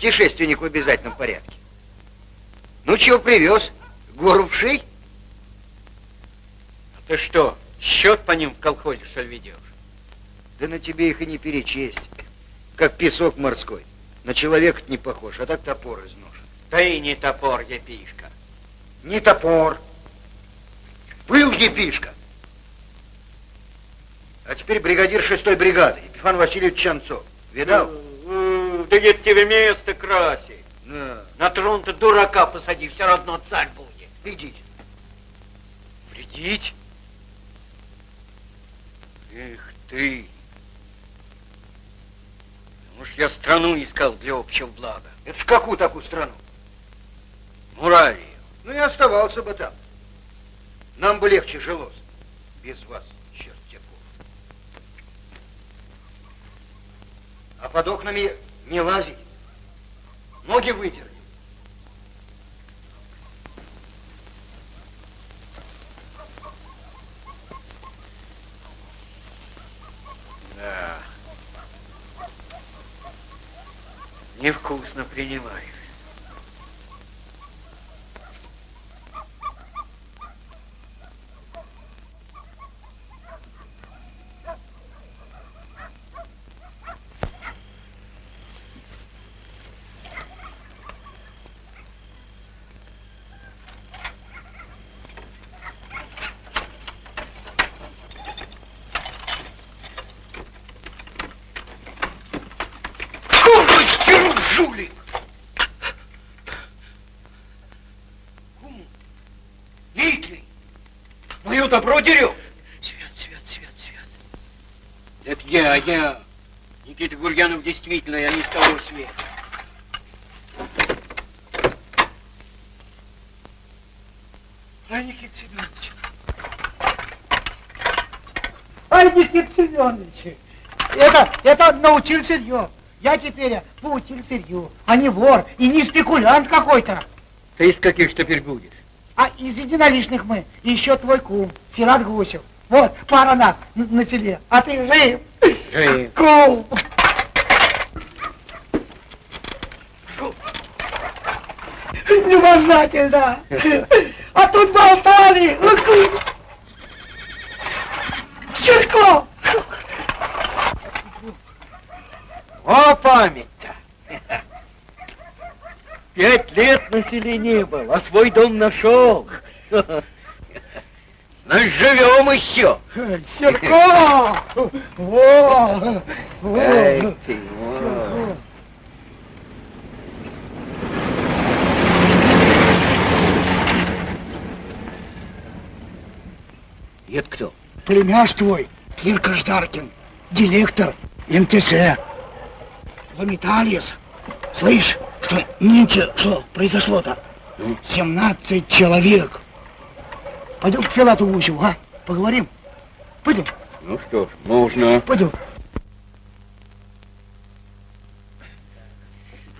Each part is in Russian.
путешественник в обязательном порядке. Ну, чего привез? Гору в шей? А ты что, счет по ним в колхозе, что ли, ведешь? Да на тебе их и не перечесть. Как песок морской. На человека не похож, а так топор изношен. Да и не топор, епишка. Не топор. Был епишка. А теперь бригадир шестой бригады, Епифан Васильевич Чанцов. Видал? Да нет тебе место красить. Да. На трон-то дурака посади, все равно царь будет. Вредить. Вредить? Эх ты. Уж я страну искал для общего блага. Это ж какую такую страну? Муравию. Ну и оставался бы там. Нам бы легче жилось. Без вас, чертяков. А под окнами не лазить. Ноги вытерли. Да. Невкусно принимаешь. Добро дерем. Свет, свет, свет, свет. Это я, я. Никита Гурьянов действительно, я не с того света. Ай, Никита Семенович. Ай, Никита Семенович. Это, это научил сырье. Я теперь поучил сырью, а не вор и не спекулянт какой-то. Ты из каких теперь будешь? А из единоличных мы. И еще твой кум, Филат Гусев. Вот, пара нас на, на селе. А ты жив? Жив. Кум. Невознательно. А тут болтали. Чирко. О, память-то. Пять лет на селе не был, а свой дом нашел. Значит, живем еще. Серко! Во! Во! Это кто? Племяш твой, Кирка Ждаркин, директор МТС. Заметались. Слышь, что нынче, что произошло-то? 17 человек. Пойдем к Филату Гусеву, а? Поговорим? Пойдем. Ну что ж, можно. Пойдем.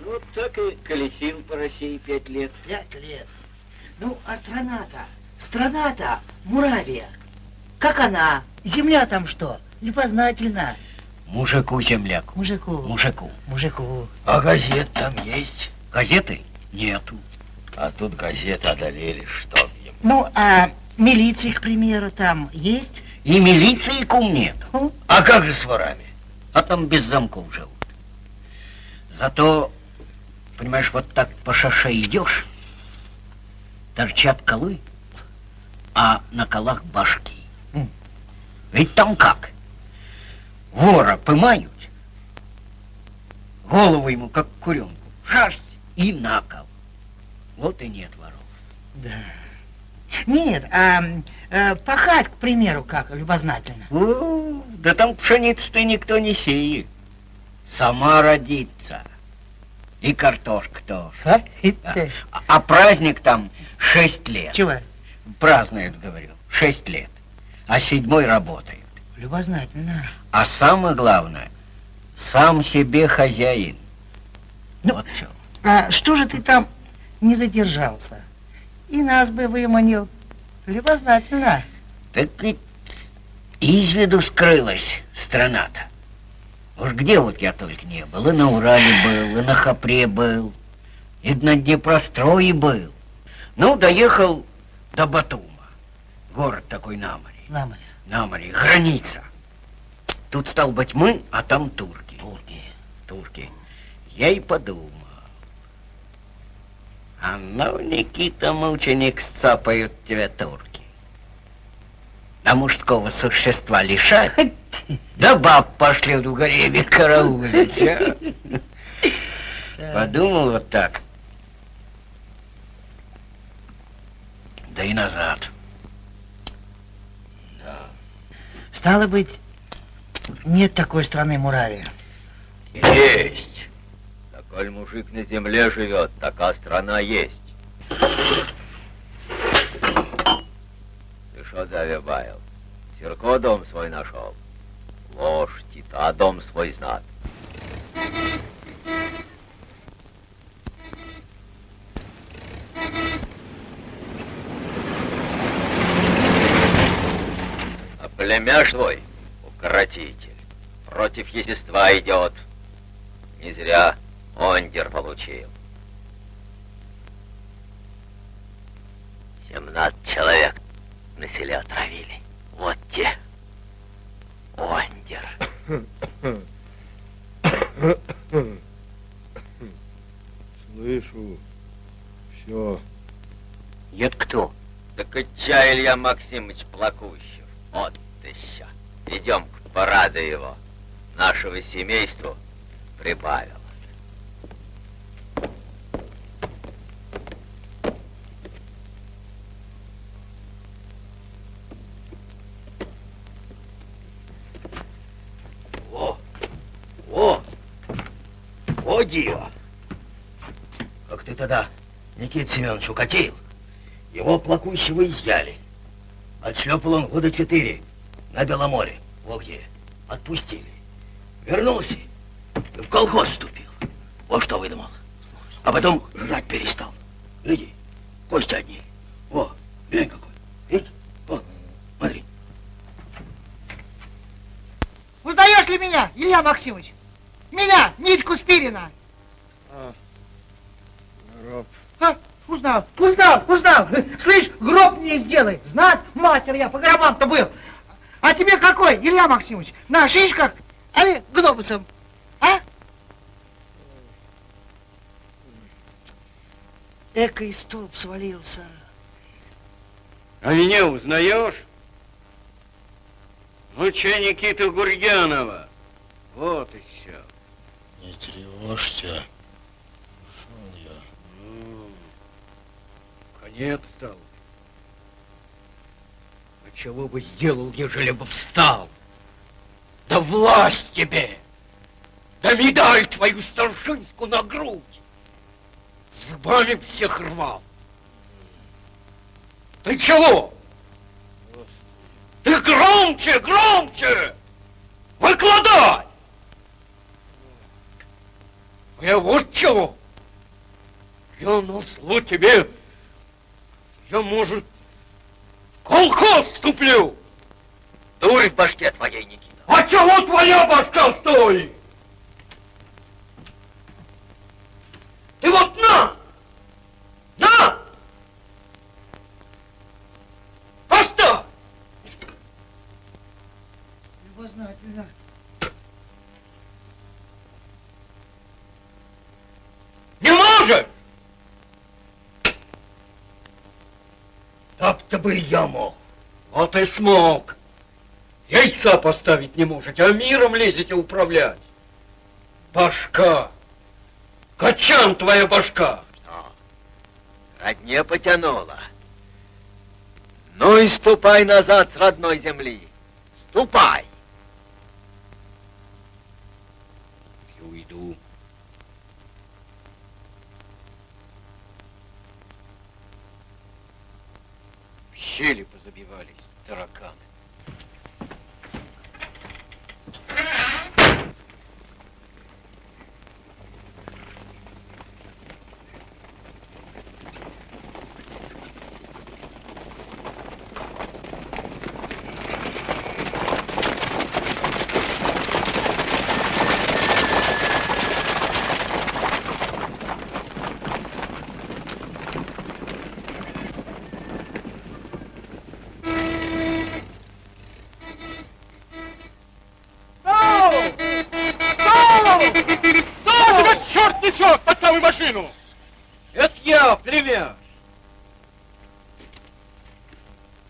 Вот так и колесил по России пять лет. Пять лет. Ну, а страна-то, страна-то, Муравия. Как она? Земля там что? Непознательно. Мужику земляк. Мужику. Мужику. Мужику. А газет там есть? Газеты? Нету. А тут газеты одолели, что им. Ну, а милиции, к примеру, там есть? И милиции кум нет. Ну? А как же с ворами? А там без замков живут. Зато, понимаешь, вот так по шаше идешь, торчат колы, а на колах башки. М. Ведь там как? Вора пымают, голову ему, как куренку, шерсть и на кол. Вот и нет воров. Да. Нет, а э, пахать, к примеру, как, любознательно. О, да там пшеницы-то никто не сеет. Сама родится. И картошка тоже. А? Да. А, а праздник там шесть лет. Чего? Празднуют, говорю, шесть лет. А седьмой работает. Любознательно. А самое главное, сам себе хозяин. Ну, вот что. А что же ты там не задержался? И нас бы выманил. Любознательно. Так ведь из виду скрылась страна-то. Уж где вот я только не был. И на Урале был, и на Хапре был, и на Днепрострое был. Ну, доехал до Батума. Город такой на море. На море. На море, граница. Тут стал быть мы, а там турки. Турки. Турки. Я и подумал. А ну, Никита, мученик, сцапают тебя турки. А мужского существа лишать, да баб пошлют в гареме караулить, а? Подумал вот так. Да и назад. Стало быть, нет такой страны Муравия. Есть. Коль мужик на земле живет, такая страна есть. Ты что завибаил? Сирко дом свой нашел. Ложь, Тита дом свой знат. А племяш твой, укротитель, против естества идет. Не зря ондер получил. Семнадцать человек на селе отравили. Вот те. Ондер. Слышу. Все. Это кто? Так и чай Илья Максимович Плакущев. Вот еще. Идем к параду его. Нашего семейству прибавилось. Никита Семенович укатил, его плакущего изъяли. Отшлепал он года четыре на Беломоре, вот где. Отпустили. Вернулся и в колхоз вступил. Вот что выдумал. А потом жрать перестал. Иди, кости одни. О, глянь какой. Видишь? О, смотри. Узнаешь ли меня, Илья Максимович? Меня, Митьку Спирина. Гроб. А, узнал, узнал, узнал. Слышь, гроб мне сделай. Знать, мастер я по гробам-то был. А тебе какой, Илья Максимович? На шишках? Али глобусом? А? Эко и столб свалился. А меня узнаешь? Ну, че Никита Гурьянова? Вот и все. Не тревожься. Ушел я. Ну, конец стал. А чего бы сделал, ежели бы встал? Да власть тебе! Да медаль твою старшинскую на грудь! Зубами всех рвал! Ты чего? Ты громче, громче! Выкладай! Я вот чего! Я на зло тебе, я, может, в колхоз вступлю! Дурь в башке твоей, Никита. А чего твоя башка стоит? Ты вот на! На! Поставь! Любознательно. Не можешь! Смог-то бы я мог. Вот и смог. Яйца поставить не можете, а миром лезете управлять. Башка. Качан твоя башка. Что? Родне потянула. Ну и ступай назад с родной земли. Ступай. И уйду. В щели позабивались тараканы. Тебя черт несет под самую машину! Это я, племяш.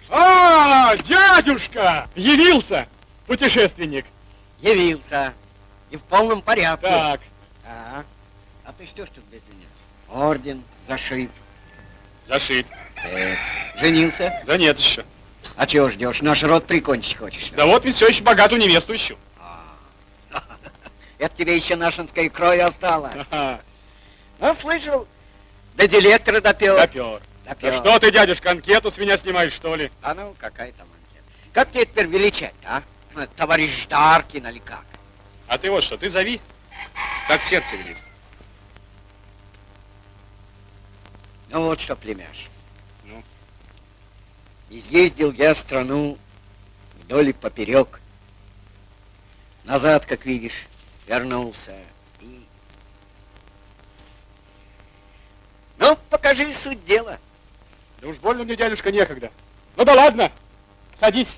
А, дядюшка! Явился! Путешественник. Явился. И в полном порядке. Так, А, а ты что ж тут без меня? Орден, зашит. зашит. Э, женился? Да нет еще. А чего ждешь? Наш род прикончить хочешь? Да вот ведь все еще богатую невесту ищу. Это тебе еще нашинской крови осталось. Ага, Ну, слышал, до директора допел. допер. Допер. Да что ты, дядюшка, анкету с меня снимаешь, что ли? А ну, какая там? Как тебе теперь величать, а? Товарищ Даркин или как? А ты вот что, ты зови, так сердце велит. Ну вот что, племяш. Ну? Изъездил я страну вдоль и поперек. Назад, как видишь, вернулся. И... Ну, покажи суть дела. Да уж больно мне, дядюшка, некогда. Ну да ладно, садись,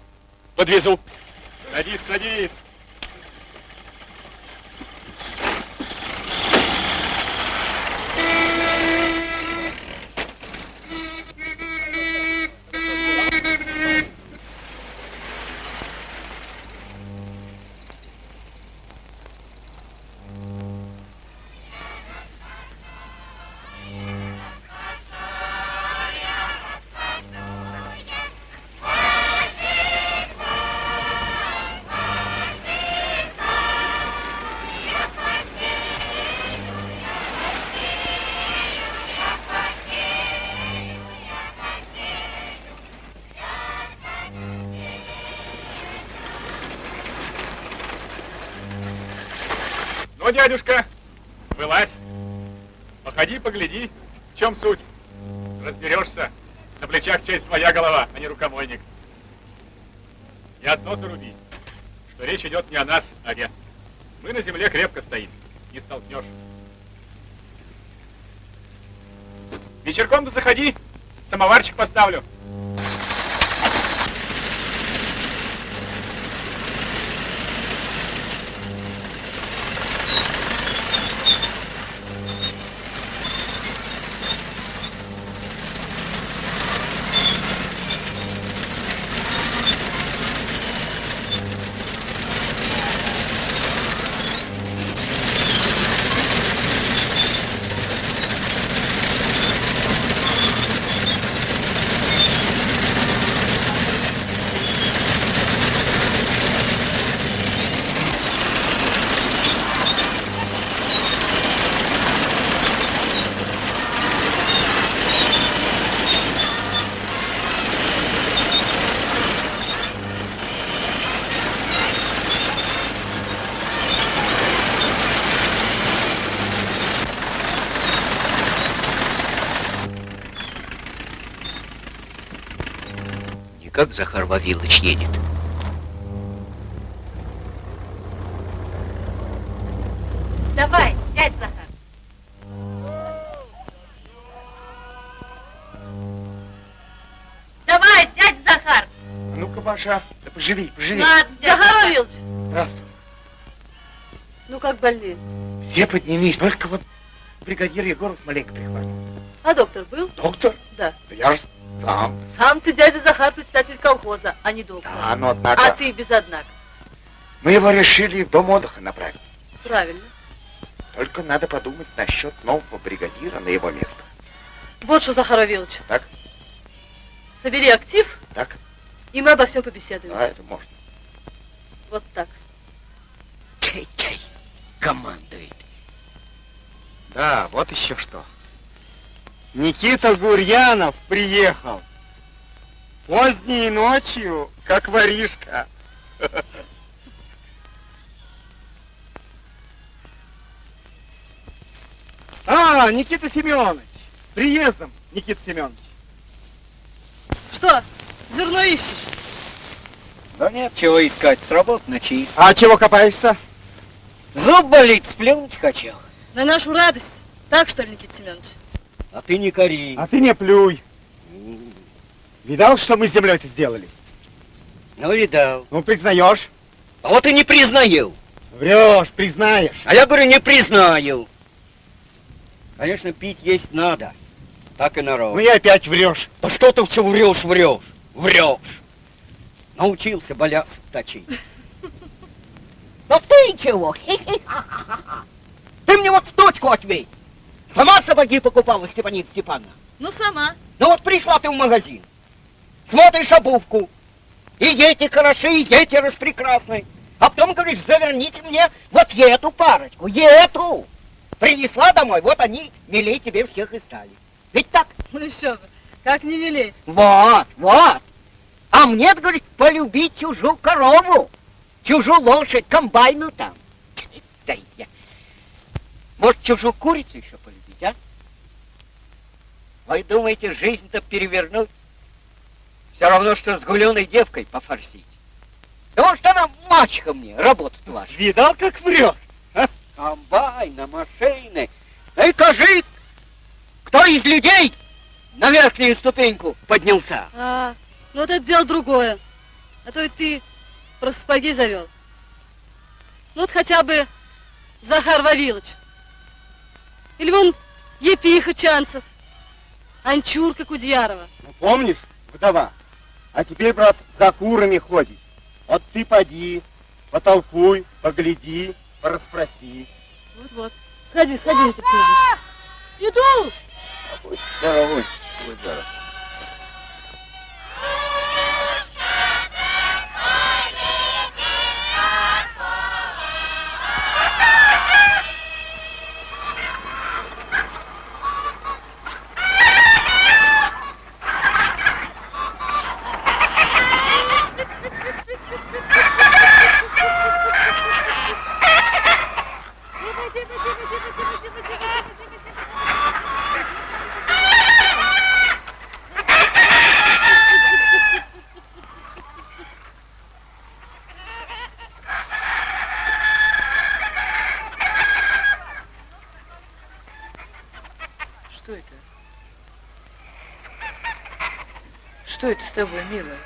подвезу. Садись, садись. Дядюшка, вылазь. Походи, погляди, в чем суть. Разберешься. На плечах часть своя голова, а не рукомойник. И одно заруби, что речь идет не о нас, а я. Мы на земле крепко стоим, не столкнешь. Вечерком-то заходи, самоварчик поставлю. Захар Вавилович едет. Давай, дядь Захар. Давай, дядь Захар. Ну-ка, Маша, да поживи, поживи. Ладно, Захар Вавилович. Здравствуй. Ну как больны? Все поднялись, только вот бригадир Егоров маленько прихватил. А доктор был? Доктор? Да. Да я же Сам. Сам ты, дядя Захар, председатель колхоза, а не доктор. Да, но однако... А ты без однако. Мы его решили в дом отдыха направить. Правильно. Только надо подумать насчет нового бригадира на его место. Вот что, Захар Вавилович. Так. Собери актив, Так? и мы обо всем побеседуем. А, это можно. Вот так. Чай-чай. Командует. Да, вот еще что. Никита Гурьянов приехал. Поздней ночью, как воришка. А, Никита Семенович. С приездом, Никита Семенович. Что, зерно ищешь? Да нет, чего искать, с работы на чист. А чего копаешься? Зуб болит, сплюнуть хочу. На нашу радость. Так что ли, Никита Семенович? А ты не кори. А ты не плюй. Видал, что мы с землей-то сделали? Ну, видал. Ну, признаешь? А вот и не признаю. Врешь, признаешь. А я говорю, не признаю. Конечно, пить есть надо. Так и народ. Ну и опять врешь. Да что ты все врешь, врешь, врешь. Научился баляс точить. Ну ты чего? Ты мне вот в точку ответь. Сама сапоги покупала, Степанит Степановна? Ну, сама. Ну вот пришла ты в магазин, смотришь обувку, и эти хороши, и эти распрекрасны. А потом говоришь, заверните мне вот эту парочку, эту. Принесла домой, вот они милей тебе всех и стали. Ведь так? Ну еще бы. Как не велей. Вот, вот. А мне, говорит, полюбить чужую корову, чужую лошадь, комбайну там. Да я. Может, чужую курицу еще? Вы думаете, жизнь-то перевернуть? Все равно, что с гуленой девкой пофорсить. Да может, она мачеха мне, работать ваша. Видал, как врешь? Комбайна, машины. Да и кажи, кто из людей на верхнюю ступеньку поднялся? А, ну вот это дело другое. А то и ты про сапоги завел. Ну вот хотя бы Захар Вавилович. Или вон Епиха Чанцев. Анчурка Кудьярова. Ну, помнишь, вдова? А теперь, брат, за курами ходит. Вот ты поди, потолкуй, погляди, порасспроси. Вот-вот. Сходи, сходи. Иду! Будь здоровый, будь здоров. Что это? Что это с тобой, милая?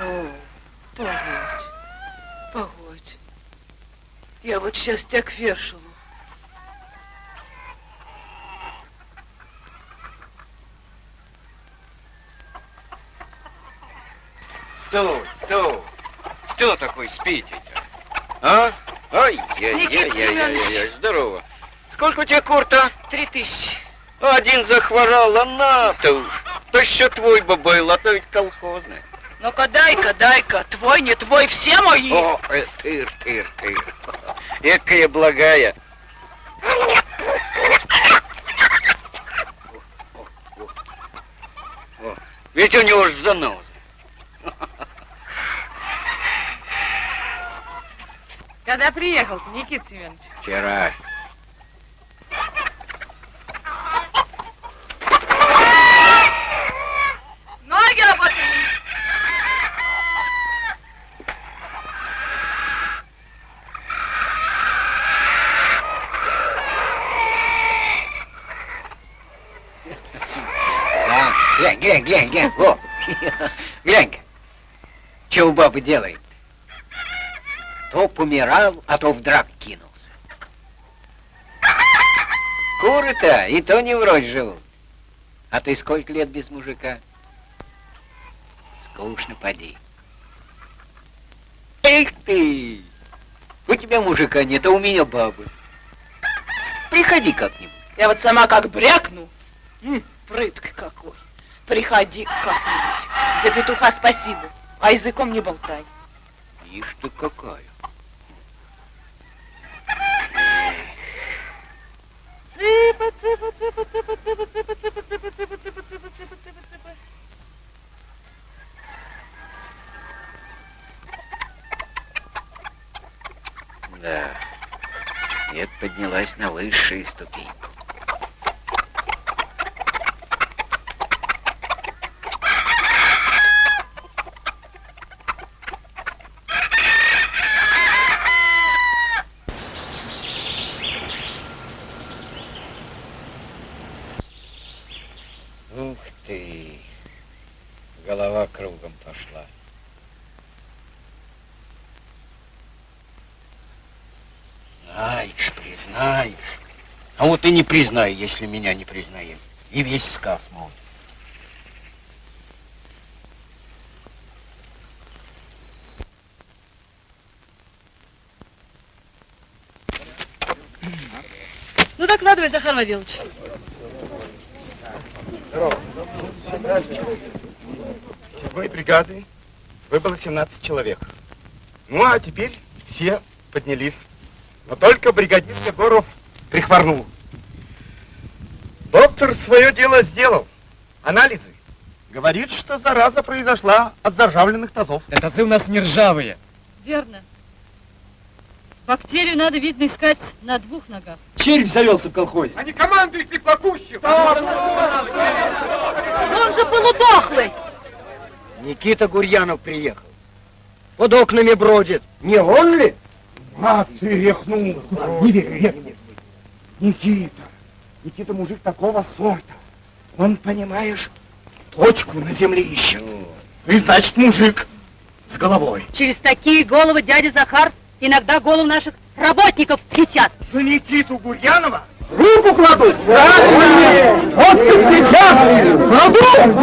О, погодь, погодь. Я вот сейчас тебя к вешалу. Стой, стой. Кто такой спите-то? А? Ой, я, Никита я, я, я, я, Семенович. я, здорово. Сколько у тебя курта? Три тысячи. Один захворал, а на-то уж. То еще твой бы был, а то ведь колхозный. Ну-ка, дай-ка, дай-ка. Твой, не твой, все мои. О, э, тыр, тыр, тыр. Экая благая. О, Ведь у него ж заноза. Когда приехал, Никита Семенович? Вчера. Ноги оботри. Да, глянь, глянь, глянь, во. Глянь-ка, что у бабы делает? То помирал, а то в драк кинулся. Куры-то и то не врозь живут. А ты сколько лет без мужика? Скучно, поди. Эх ты! У тебя мужика нет, а у меня бабы. Приходи как-нибудь. Я вот сама как брякну. М, прытк какой. Приходи как-нибудь. За петуха спасибо, а языком не болтай. Ишь ты какая. Цыпа, цыпа, цыпа, цыпа, цыпа, цыпа, цыпа, цыпа, цыпа, цыпа, цыпа, цыпа, цыпа, цыпа. Да. Нет, поднялась на высшую ступеньку. Ух ты! Голова кругом пошла. Знаешь, признаешь. И не признай, если меня не признаем. И весь сказ мой. Ну, докладывай, Захар Вавилович. Всего и бригады выбыло 17 человек. Ну, а теперь все поднялись. Но только бригадир Егоров прихворнул. Доктор свое дело сделал. Анализы. Говорит, что зараза произошла от заржавленных тазов. Это тазы у нас не ржавые. Верно. Бактерию надо, видно, искать на двух ногах. Червь завелся в колхозе. Они командуют Плакущев. Но он же полудохлый. Никита Гурьянов приехал. Под окнами бродит. Не он ли? А ты рехнулся. Не верю, нет, нет. Никита. Никита мужик такого сорта. Он, понимаешь, точку на земле ищет. И значит мужик с головой. Через такие головы дядя Захар иногда голову наших работников летят. За Никиту Гурьянова руку кладут. Вот как сейчас кладу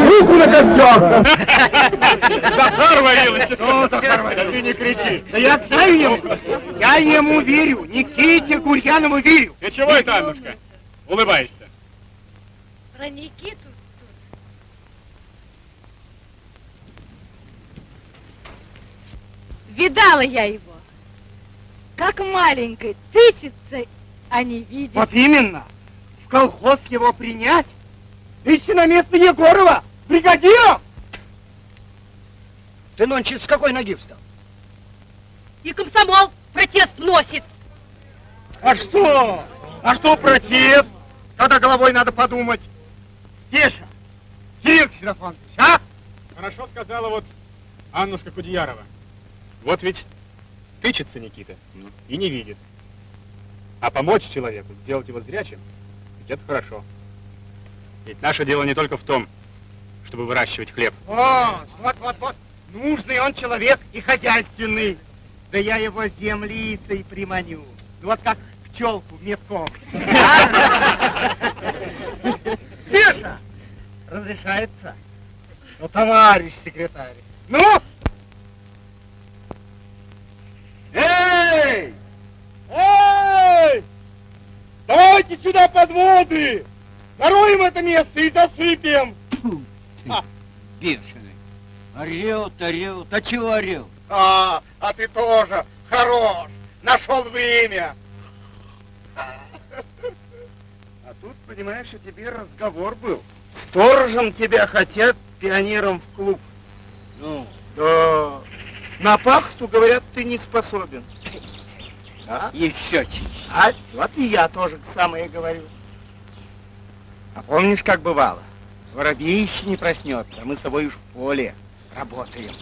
руку на костер. Захар Вавилович! Ну, Захар Вавилович, ты не кричи. Да я знаю ему. Я ему верю. Никите Гурьянову верю. Ты чего это, Аннушка? Улыбаешься? Про Никиту Видала я его. Как маленькой, тычется, а не видит. Вот именно. В колхоз его принять. Идти на место Егорова. Бригадиром. Ты нонче с какой ноги встал? И комсомол протест носит. А что? А что протест? Когда головой надо подумать. Стеша, Кирилл Ксенофонович, а? Хорошо сказала вот Аннушка Кудеярова. Вот ведь тычется Никита и не видит. А помочь человеку, сделать его зрячим, ведь это хорошо. Ведь наше дело не только в том, чтобы выращивать хлеб. О, вот, вот, вот. Нужный он человек и хозяйственный. Да я его землицей приманю. Ну, Вот как пчелку метком. Стеша, разрешается? Ну, товарищ секретарь. Ну! Эй! Эй! Давайте сюда подводы! Зароем это место и засыпем! Бешеный. Орет, орет. А чего орет? А, а ты тоже хорош! Нашел время! А тут, понимаешь, у тебя разговор был. Сторожем тебя хотят пионером в клуб. Ну, Да. На пахту, говорят, ты не способен. А? и все. А вот и я тоже самое говорю. А помнишь, как бывало? Воробей еще не проснется, а мы с тобой уж в поле работаем.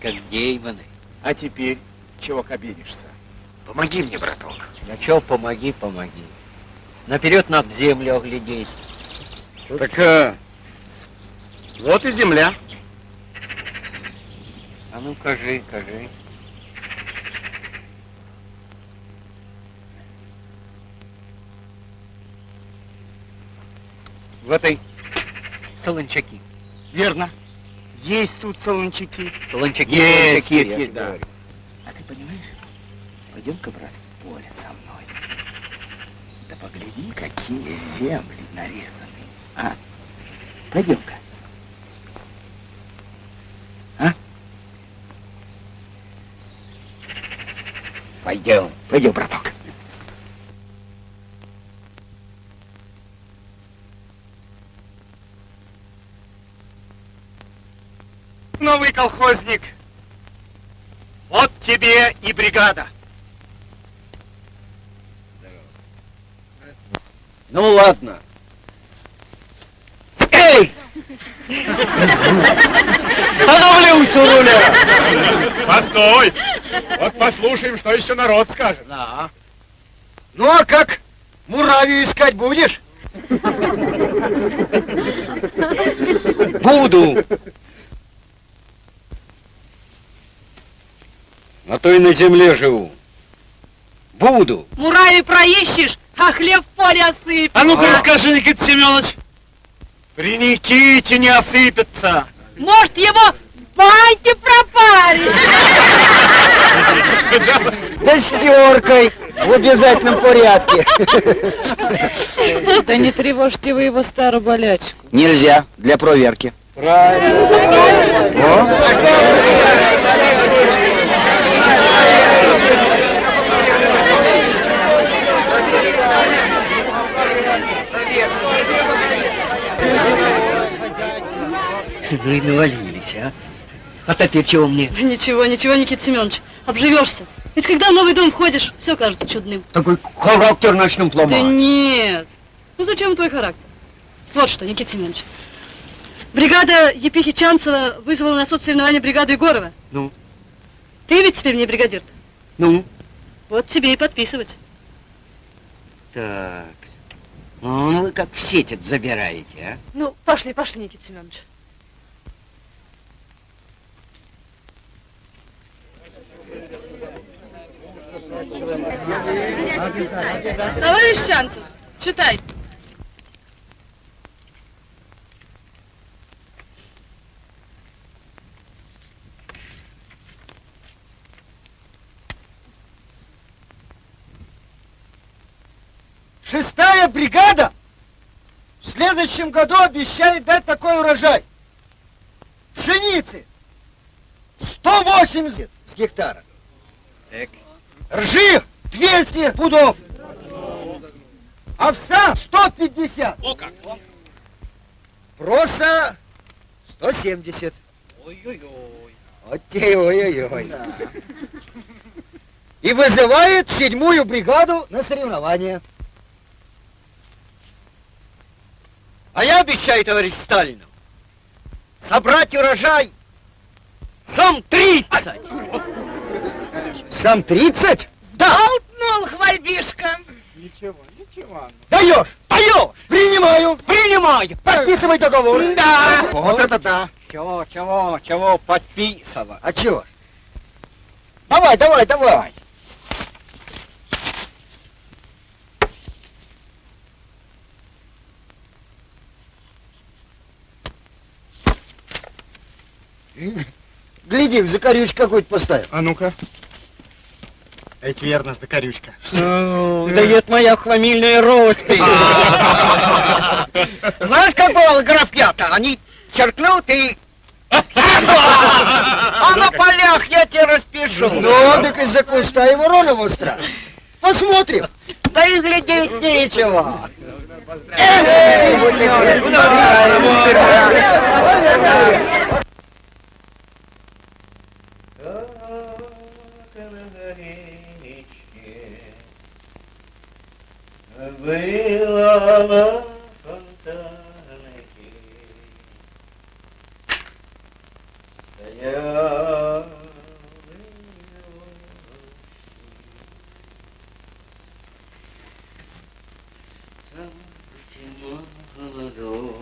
Как деймоны. А теперь чего кабинишься? Помоги мне, браток. Да чё, помоги, помоги. Наперед надо землю оглядеть. Так а, вот и земля. А ну, кажи, кажи. В этой солончаки. Верно. Есть тут солончаки. Солончаки, Есть, солончаки, есть, есть, да. говорю. А ты понимаешь, пойдем-ка, брат, в поле со мной. Да погляди, какие земли нарезаны. А? Пойдем-ка. А? Пойдем. Пойдем, браток. Новый колхозник. Вот тебе и бригада. Ну ладно. Эй! Становлюсь у руля! Постой! Вот послушаем, что еще народ скажет. Да. Ну а как? Муравью искать будешь? Буду. А то и на земле живу. Буду. Муравей проищешь, а хлеб в поле осыпь. А ну-ка расскажи, Никита Семенович. При Никите не осыпется. Может, его в баньке пропарить? Да с теркой в обязательном порядке. Да не тревожьте вы его старую болячку. Нельзя, для проверки. Ну и навалились, а? А теперь чего мне? Да ничего, ничего, Никита Семенович, обживешься. Ведь когда в новый дом входишь, все кажется чудным. Такой характер начнем Да ломать. нет. Ну зачем твой характер? Вот что, Никита Семенович. Бригада Епихи Чанцева вызвала на соцсоревнование бригаду Егорова. Ну? Ты ведь теперь мне бригадир-то. Ну? Вот тебе и подписывать. Так. Ну, вы как в сеть это забираете, а? Ну, пошли, пошли, Никита Семенович. Товарищ Чанцев, читай. Шестая бригада в следующем году обещает дать такой урожай. Пшеницы 180 с гектара. Так. Ржи 200 пудов. Овса 150. О как! Проса 170. Ой-ой-ой. Вот те ой-ой-ой. И вызывает седьмую бригаду на соревнования. А я обещаю, товарищ Сталину, собрать урожай сам 30. Сам 30? Да. Болтнул хвальбишка. Ничего, ничего. Даешь! Даешь! Принимаю! Принимаю! Подписывай договор! Да! Вот это да! Чего, чего, чего подписывать? А чего ж? Давай, давай, давай! Гляди, закорючку какой-то поставил. А ну-ка. Это верно, закорючка. Да это моя фамильная роспись. Знаешь, как бывало графья-то? Они черкнут и... А на полях я тебе распишу. Ну, так из-за куста и ворона востра. Посмотрим. Да и глядеть нечего. Было фонтанки, стоял молодой. одному-то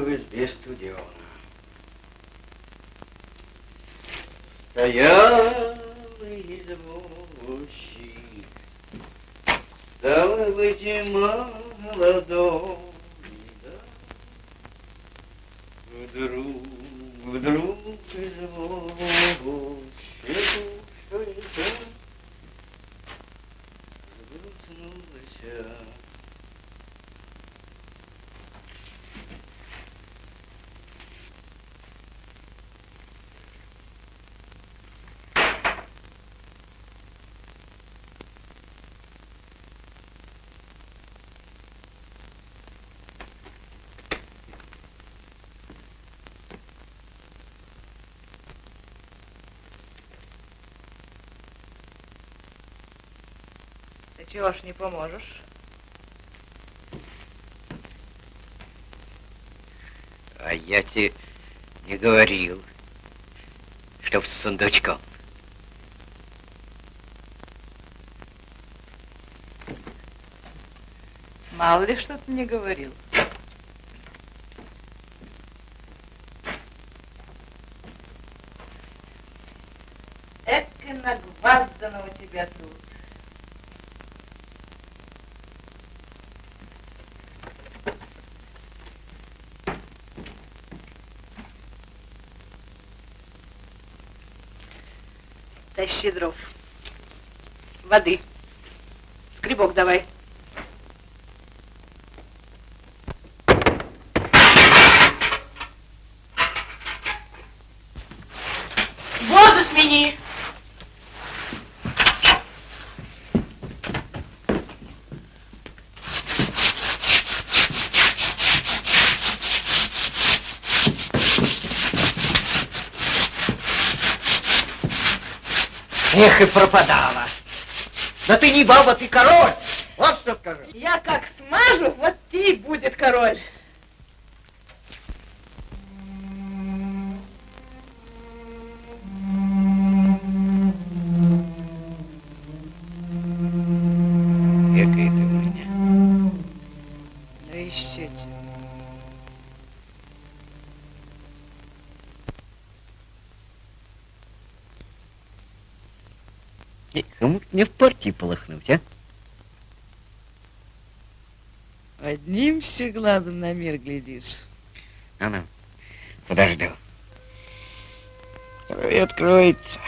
в избе студено. Стоял извозчик, стало быть, и молодой, да. Вдруг, вдруг извозчик, что это? Сгрузнулся. Ты чего ж не поможешь? А я тебе не говорил, чтоб с сундучком. Мало ли что ты не говорил. Эка нагваздано у тебя тут. Тащи дров. Воды. Скребок давай. Воду смени. Эх, и пропадала. Да ты не баба, ты король. Вот что скажу. Я как смажу, вот ты будет король. Глазом на мир глядишь. А ну, подожду. Откроется.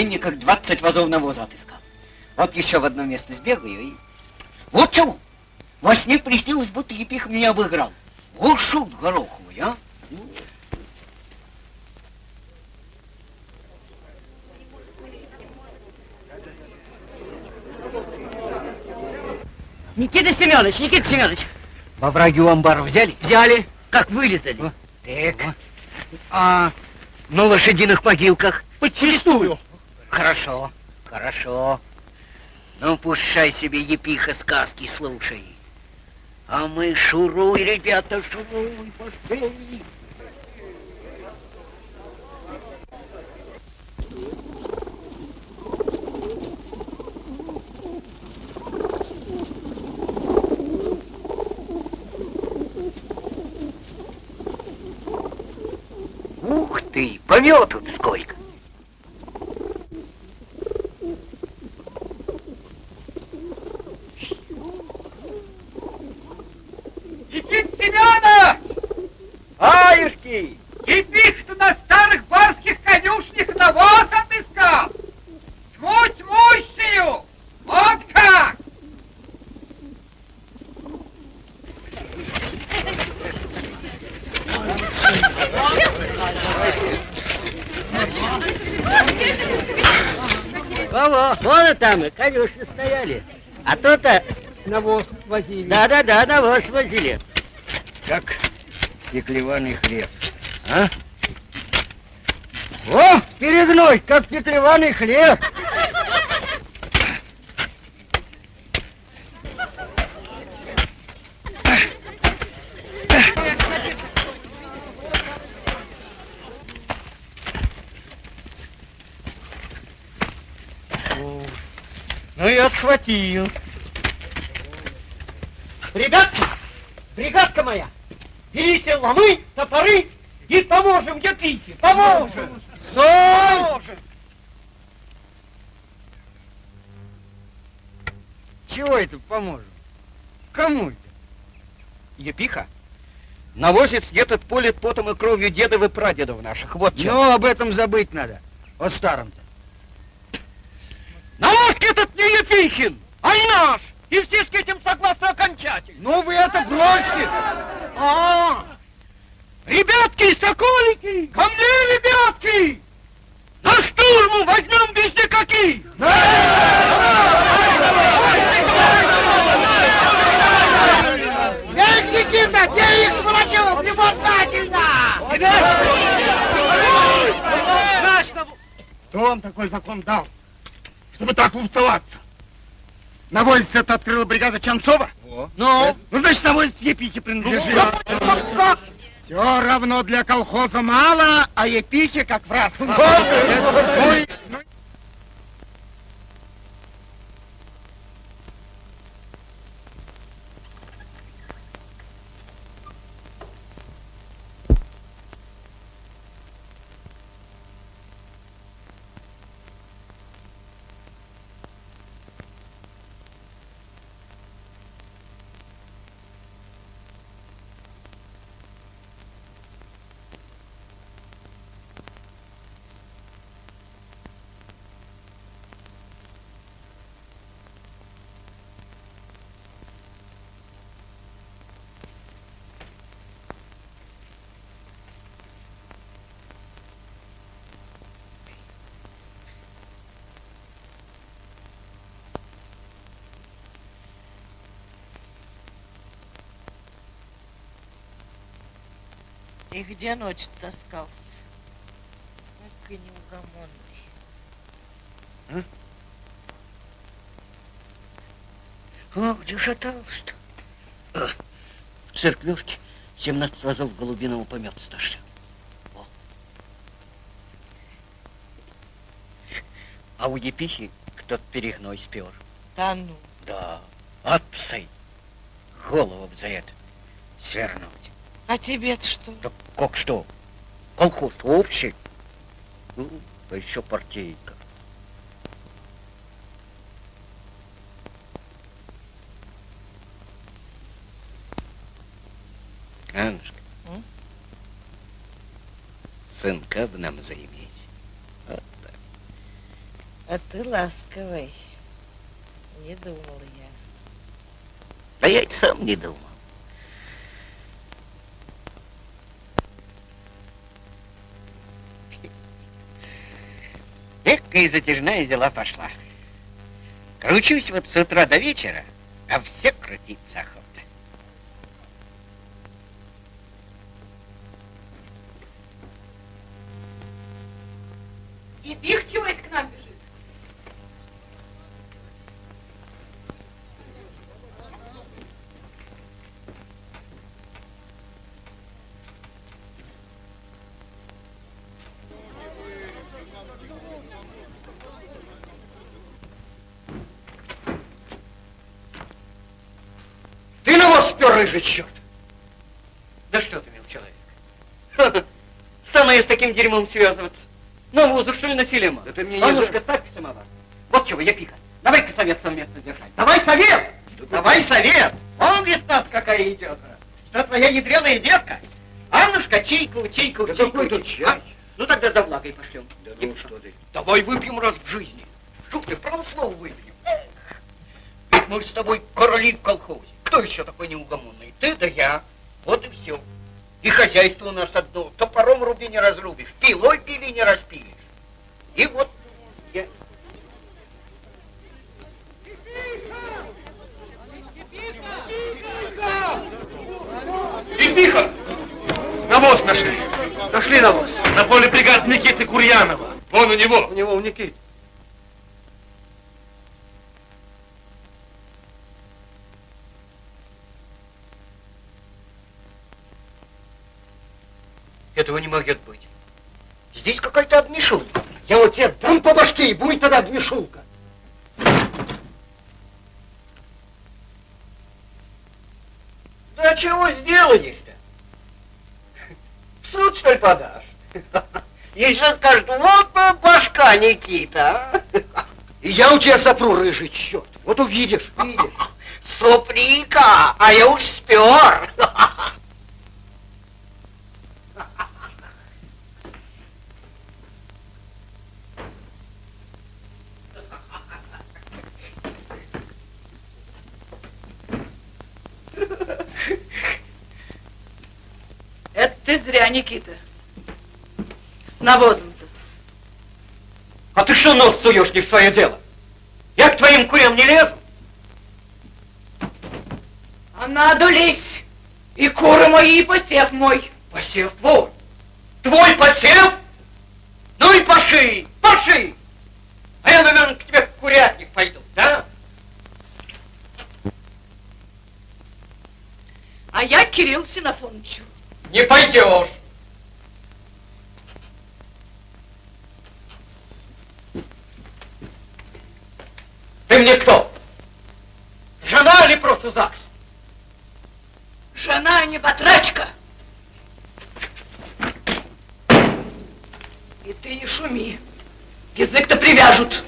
Гумене как 20 вазов навоза отыскал. Вот еще в одно место сбегаю и... Вот чего! Во сне приснилось, будто Епих меня обыграл. Вот шут гороховый, а! Никита Семенович, Никита Семенович, Во враги амбар взяли? Взяли, как вылезали. Так. А на лошадиных могилках? Подчистую. Хорошо, хорошо. Ну, пущай себе епиха сказки слушай. А мы шуруй, ребята, шуруй, пошли. Ух ты, помету сколько. Семенов! Аюшки! Епих, что на старых барских конюшнях навоз отыскал! Тьму тьмущую! Вот как! Во-во, вон там и конюшни стояли. А то-то... Навоз возили. Да-да-да, навоз возили. Как пеклеваный хлеб. А? О, перегной, как пеклеваный хлеб. Ну и отхватил. Ребятки, бригадка моя, берите ломы, топоры и поможем Епихе, поможем! Стой! Чего это поможем? Кому это? Епиха? Навозит этот поле потом и кровью дедов и прадедов наших. Вот чем. Ну, об этом забыть надо. О старом-то. Навоз этот не Епихин, а и наш. И все с этим согласны окончательно. Ну, вы это бросьте. А, ребятки, соколики, ко мне, ребятки! На штурму возьмем без никаких! Эй, Никита, бей их, сволочев, невознательно! Кто вам такой закон дал, чтобы так лупцеваться? Навозец это открыла бригада Чанцова? Ну? Ну, значит, навозец Епихе принадлежит. Все равно для колхоза мало, а Епихе как в раз. И- где ночь таскался? И неугомонный. О, где шатался-то? А, В церквушке 17 разов голубиного помета стошли. А у Епихи кто-то перегной спер. Да ну. Да, от псы. Голову б за это свернуть. А тебе-то что? Да как что? Колхоз общий. Ну, а еще партийка. Аннушка, М? сынка бы нам заиметь. Вот так. А ты ласковый. Не думала я. Да я и сам не думал. Экая затяжная дела пошла. Кручусь вот с утра до вечера, а все крутиться спер, рыжий черт! Да что ты, мил человек? Стану я с таким дерьмом связываться. Навозу, что ли, носили ма? Да ты мне А не ну-ка, ставь самовар. Вот чего, я пиха. Давай-ка совет совместно держать. Давай совет! Давай совет! Он весна какая идет. Что твоя ядреная детка? Аннушка, чайку, чайку, Да чайку. какой тут чайку. чай? А? Ну тогда за влагой пошлем. Да ну что ты. Давай выпьем раз в жизни. Что ты, право слово выпьем. Ведь мы с тобой короли в колхозе. Кто еще такой неугомонный? Ты да я. Вот и все. И хозяйство у нас одно. Топором руби не разрубишь, пилой пили не распилишь. И вот я... Ильбиха! Навоз нашли. Нашли навоз. На поле бригад Никиты Курьянова. Вон у него. У него у Никиты. Этого не может быть. Здесь какая-то обмешулка. Я вот тебе дам по башке, и будет тогда обмешулка. Да чего сделаешь-то? В суд, что ли, подашь? Еще скажут, вот башка Никита. а?» И я у тебя сопру, рыжий черт. Вот увидишь, видишь. Соприка, а я уж спер. Это ты зря, Никита. С навозом-то. А ты что нос суешь не в свое дело? Я к твоим курям не лезу. А надо лезть. И куры мои, и посев мой. Посев твой. Твой посев? Ну и поши, поши. А я, наверное, к тебе в курятник пойду, да? А я к Кириллу Синофоновичу. Не пойдешь. Ты мне кто? Жена или просто ЗАГС? Жена, а не батрачка. И ты не шуми. Язык-то привяжут.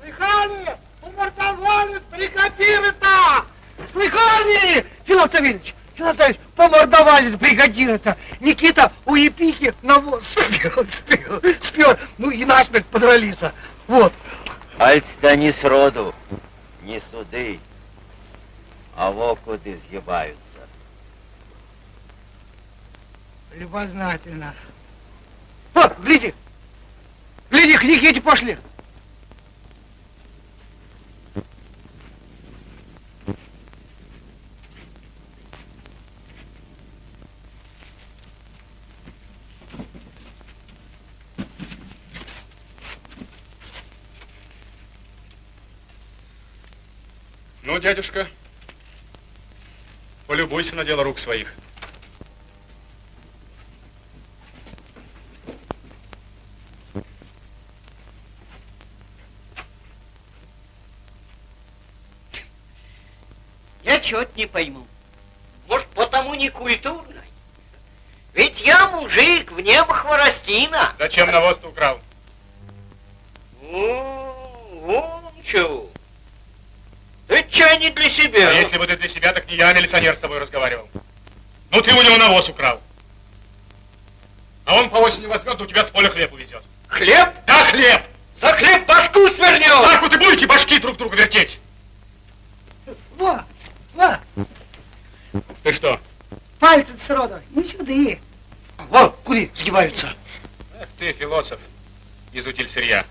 Слыхали? Помордовали бригадиры-то! Слыхали? Филов Савельевич, Филов Савельевич, помордовались бригадиры-то. Никита у Епихи навоз спер, спер, спер, ну и насмерть подрались. Вот. Пальцы-то не сроду, не суды, а вокуды сгибаются. Любознательно. Вот, гляди. Гляди, к Никите пошли. Ну, дядюшка, полюбуйся на дело рук своих. Я чего-то не пойму. Может, потому не культурно? Ведь я мужик, в небо хворостина. Зачем навоз-то украл? Не для себя. А если бы ты для себя, так не я, а милиционер с тобой разговаривал. Ну, ты у него навоз украл. А он по осени возьмет, да у тебя с поля хлеб увезет. Хлеб? Да, хлеб! За хлеб башку свернет! Так вот и будете башки друг друга вертеть. Во, во, Ты что? пальцы сроду, не сюда. Вот, кури сгибаются. Эх ты, философ, из утиль-сырья.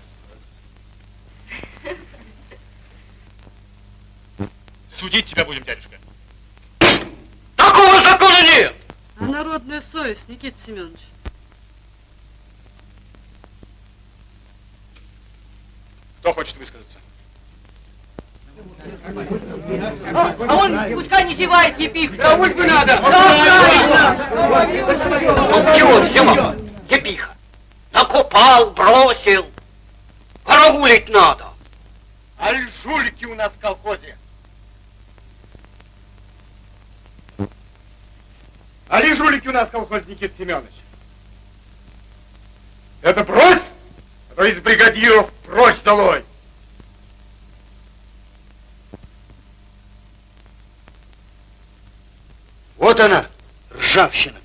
Судить тебя будем, дядюшка. Такого закона нет! А народная совесть, Никита Семенович? Кто хочет высказаться? А, а он пускай не зевает, Епих. Кому бы надо? Ну, чего взяла? Епиха. Накопал, бросил. Караулить надо. Аль жулики у нас в колхозе. Али жулики у нас в колхозе, Никита Семенович. Это брось, а то из бригадиров прочь долой. Вот она, ржавчина-то.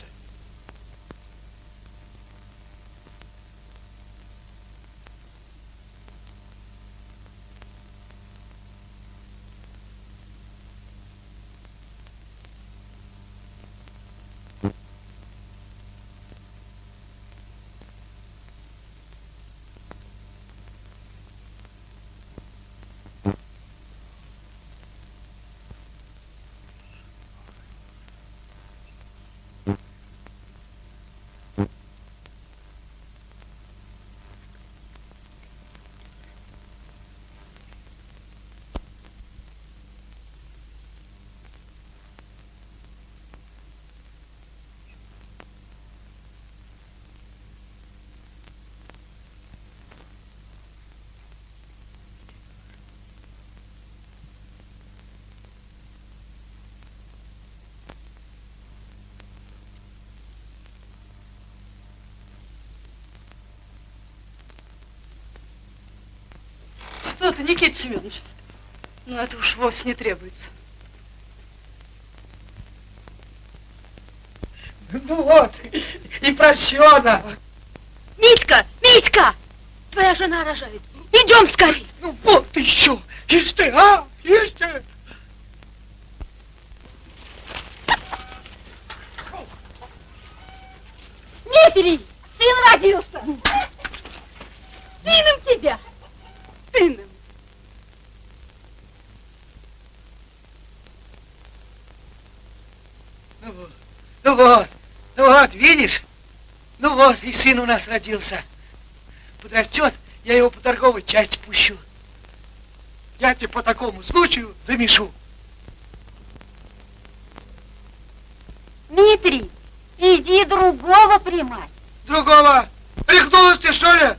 Что ты, Никита Семенович? Ну, это уж вовсе не требуется. Ну вот, и прощена. Митька, Митька! Твоя жена рожает. Идем скорее. Ну вот еще, ишь ты, а, ишь ты. Дмитрий, сын родился. Сыном тебя. Сыном. Ну вот, ну вот, ну вот, видишь? Ну вот, и сын у нас родился. Подрастет, я его по торговой части пущу. Я тебе по такому случаю замешу. Дмитрий, иди другого примать. Другого. Рехнулась ты, что ли?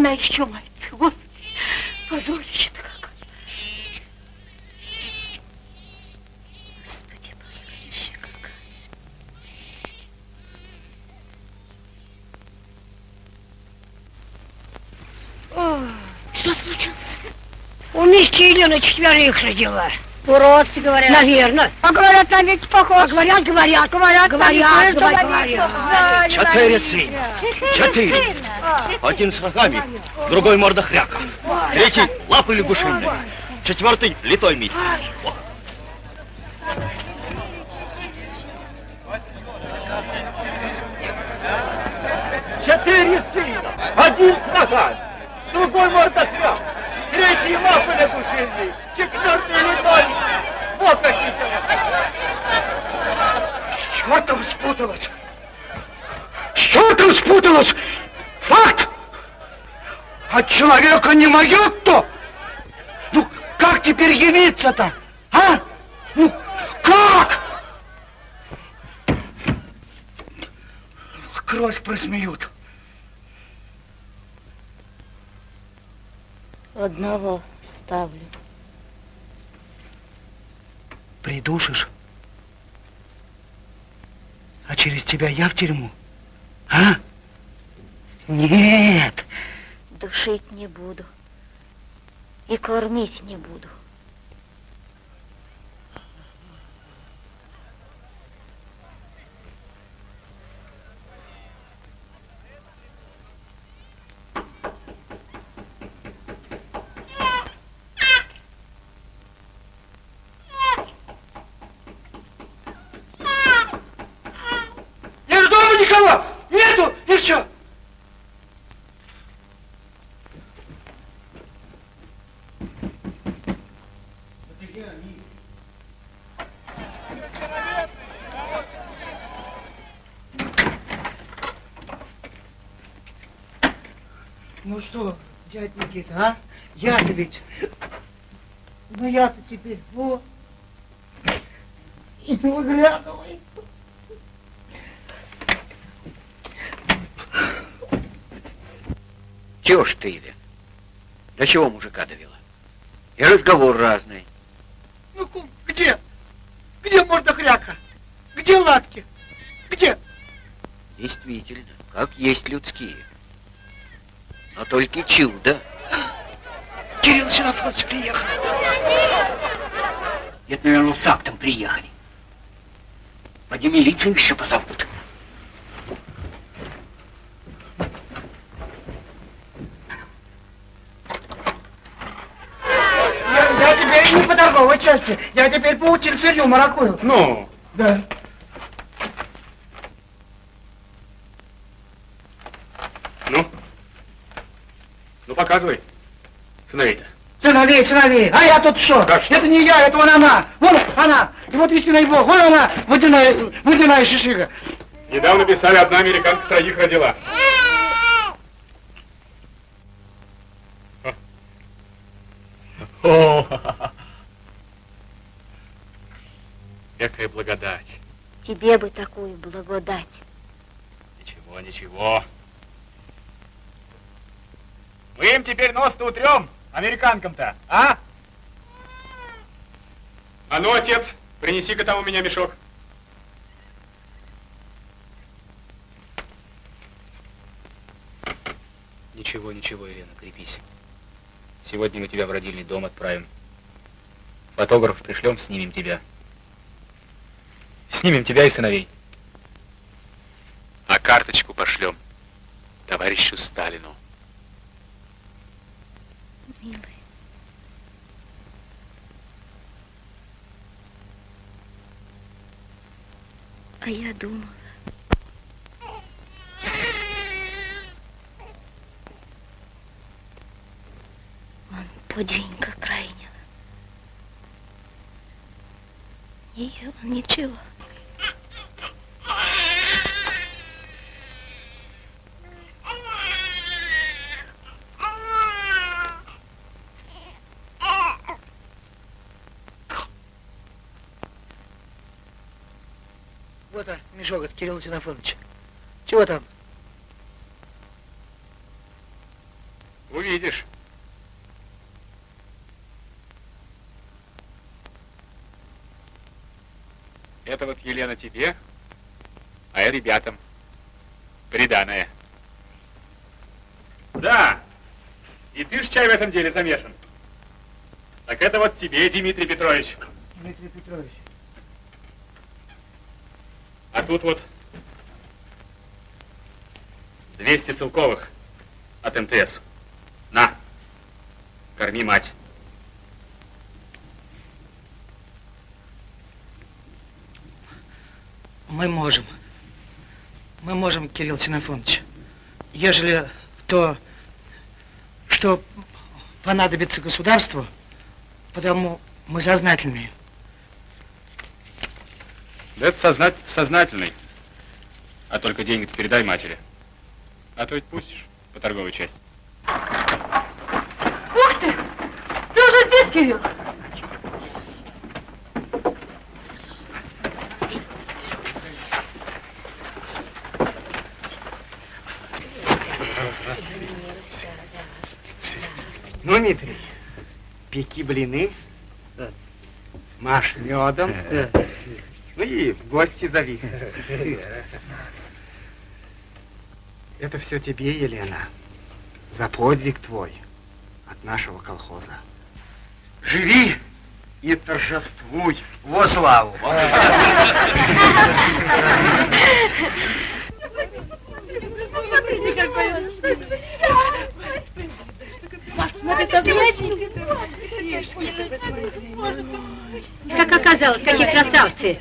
Она еще мается. Господи, позорище-то какое. Господи, позорище какое. О, Что случилось? У Мишки Елена четверых родила. Уродцы, говорят. Наверное. А говорят, на ведь похож. А говорят, говорят, говорят, говорят, говорят, говорят. Четыре сына. Четыре. Один с рогами, другой мордохряком. Третий лапы лягушиные. Четвертый литой мить. Четыре сына. Один с ногами, другой мордохряк, третий лапы лягушиный, четвертый литой. Вот какие Что там спуталось? Что там спуталось? От человека не могет-то? Ну, как теперь явиться-то? А? Ну, как? Кровь просмеют. Одного ставлю. Придушишь? А через тебя я в тюрьму? А? Нет. Душить не буду. И кормить не буду. никого! Нету! И что? Ну что, дядь Никита, а? Я-то ведь... Ну я-то теперь, вот. И не выглядывай. Чего ж ты, Илья? До чего мужика довела? И разговор разный. Ну, кум, где? Где морда хряка? Где лапки? Где? Действительно, как есть людские. Но только чудо. Кирилл Синофонович приехал. Это, наверное, с актом приехали. Поди милицию еще позовут. Я, я теперь не по торговой части, я теперь по утиль маракую. Ну, Да. ну. Ну, показывай. Сыновей-то. Сыновей, сыновей, а я тут что? Это не я, это вон она, вон она, и вот истинный бог, вон она, водяная, водяная шишига. Недавно писали, одна американка троих родила. О, какая благодать. Тебе бы такую благодать. Ничего, ничего. Мы им теперь нос-то утрем, американкам-то, а? А ну, отец, принеси-ка там у меня мешок. Ничего, ничего, Елена, крепись. Сегодня мы тебя в родильный дом отправим. Фотограф пришлем, снимем тебя. Снимем тебя и сыновей. А карточку пошлем товарищу Сталину. Милый. А я думала. Он подвинька крайнего. Не ел ничего. Вот он, мешок от Кирилла Тинофоновича. Чего там? Увидишь. Это вот, Елена, тебе, а я ребятам. Приданное. Да, и ты ж чай в этом деле замешан. Так это вот тебе, Дмитрий Петрович. Дмитрий Петрович. Тут вот 200 целковых от МТС. На, корми мать. Мы можем. Мы можем, Кирилл Синофонович. Ежели то, что понадобится государству, потому мы сознательные. Да это сознать, сознательный. А только деньги ты передай матери. А то ведь пустишь по торговой части. Ух ты! Ты уже здесь, Кирилл? Ну, Дмитрий, пеки блины, маш медом, и в гости зови. Это все тебе, Елена, за подвиг твой от нашего колхоза. Живи и торжествуй. Во славу! Как оказалось, какие красавцы.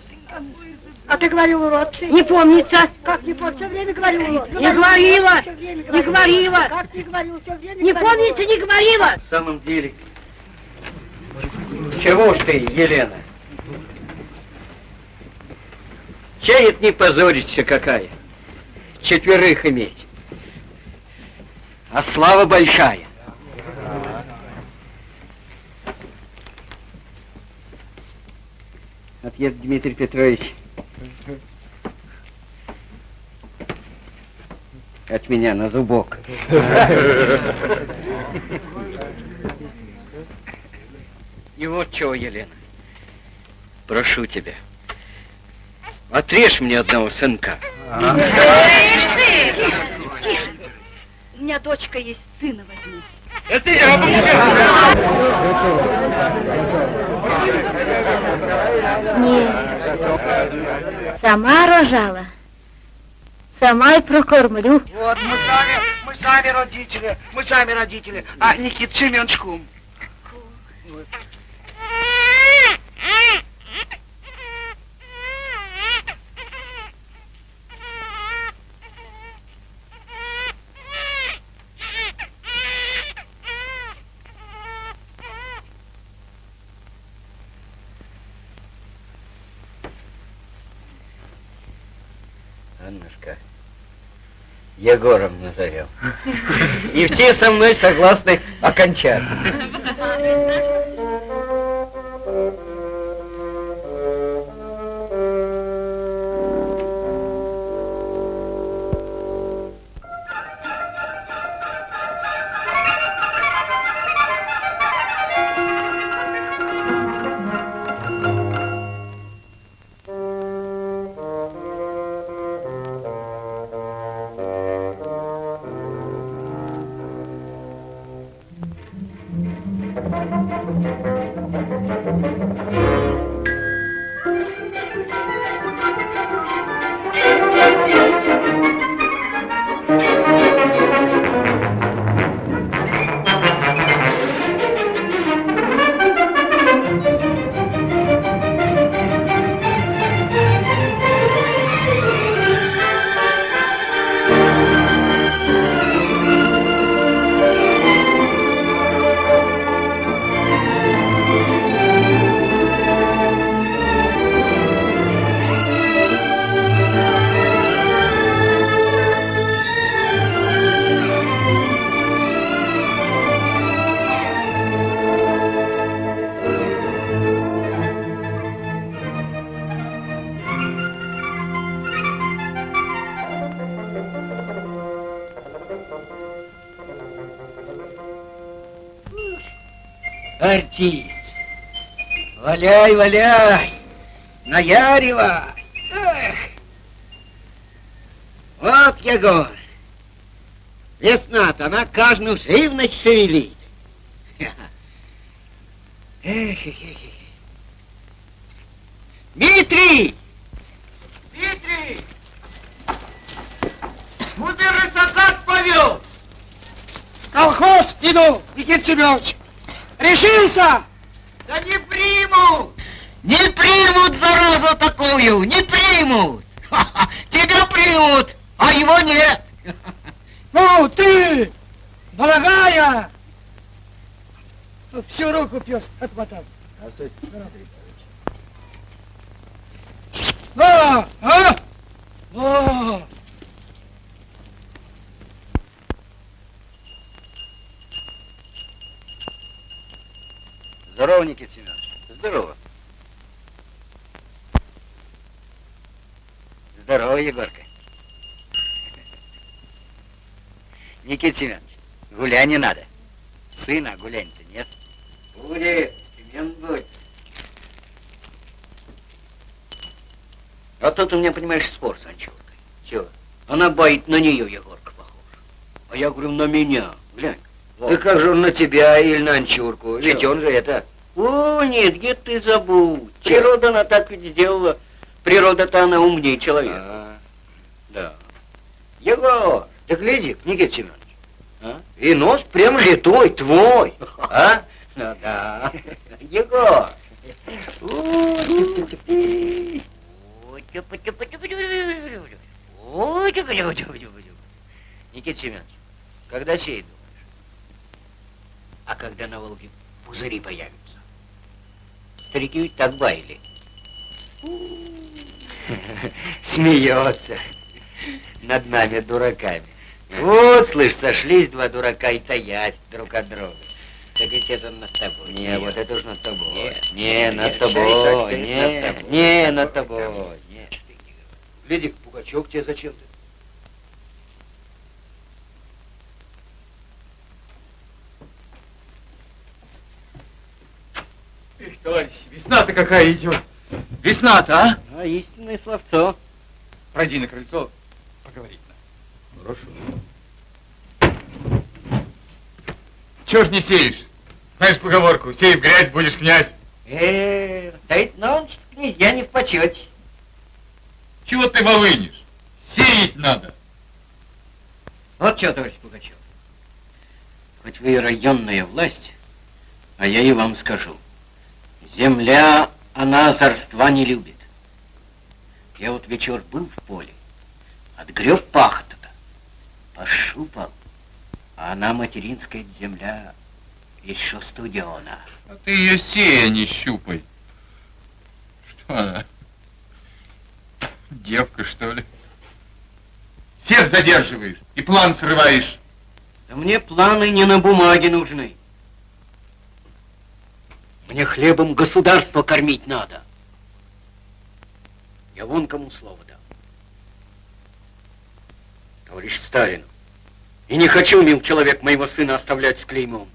Ты говорил, урод? Не помнится. Как не помнится? Все время говорил, урод. Не говорила. Не говорила. Как не говорила? Все время Не помнится, не говорила. В самом деле, чего ж ты, Елена? Чает не позориться какая. Четверых иметь. А слава большая. Отец Дмитрий Петрович. От меня на зубок. И вот чего, Елена. Прошу тебя. Отрежь мне одного сынка. У меня дочка есть, сына возьми. Это я Нет. Сама рожала. Сама и прокормлю. Вот, мы сами, мы сами родители, мы сами родители. А Никит Семенович кум. Аннушка, Егором назовем. И все со мной согласны окончательно. Артист. Валяй, валяй. Наяривай. Эх. Вот, Егор. Весна-то, она каждую живность шевелит. Эх, эх, эх, эх. Дмитрий! Дмитрий! Куда закат повел? Колхоз иду, Никита Семенович. Решился? Да не примут! Не примут, заразу такую! Не примут! Тебя примут, а его нет! Ну, ты, дорогая! Всю руку пес отмотал. Здравствуй. А, а? А. Здорово, Никита Семенович. Здорово. Здорово, Егорка. Никита Семенович, гулять не надо. Сына гулять-то нет. Будет, Семен будет. А тут у меня, понимаешь, спор с Анчуркой. Чего? Она боит на нее, Егорка, похож. А я говорю, на меня. Глянь. Да как же он на тебя или на Анчурку? Ведь Чё? он же это... О, нет, где ты забудь. Природа она так ведь сделала. Природа-то она умнее человека. А, Да. Егор, да гляди, Никита Семенович. И нос прям литой, твой. А? Ну да. Егор. Ой, Никита Семенович, когда сеять думаешь? А когда на Волге пузыри появятся? Старики ведь так баяли. Смеется над нами, дураками. Вот, слышь, сошлись два дурака и таять друг от друга. Так ведь это над тобой. Не, вот это уж над тобой. Нет, не, над тобой. Не, не, над тобой. Нет. Гляди, Пугачев тебе зачем-то. Эх, товарищ, весна-то какая идет. Весна-то, а? А, истинное словцо. Пройди на крыльцо, поговорить надо. Хорошо. Чего ж не сеешь? Знаешь поговорку, сей в грязь, будешь князь. Э, стоит ночь, князья не в почете. Чего ты волынешь? Сеять надо. Вот что, товарищ Пугачев. Хоть вы и районная власть, а я и вам скажу. Земля, она озорства не любит. Я вот вечер был в поле, отгреб пахота-то, пошупал, а она материнская земля еще студена. А ты ее сей, а не щупай. Что она? Девка, что ли? Всех задерживаешь и план срываешь. Да мне планы не на бумаге нужны. Мне хлебом государство кормить надо. Я вон кому слово дал. Товарищ Сталин, и не хочу, мил человек, моего сына оставлять с клеймом.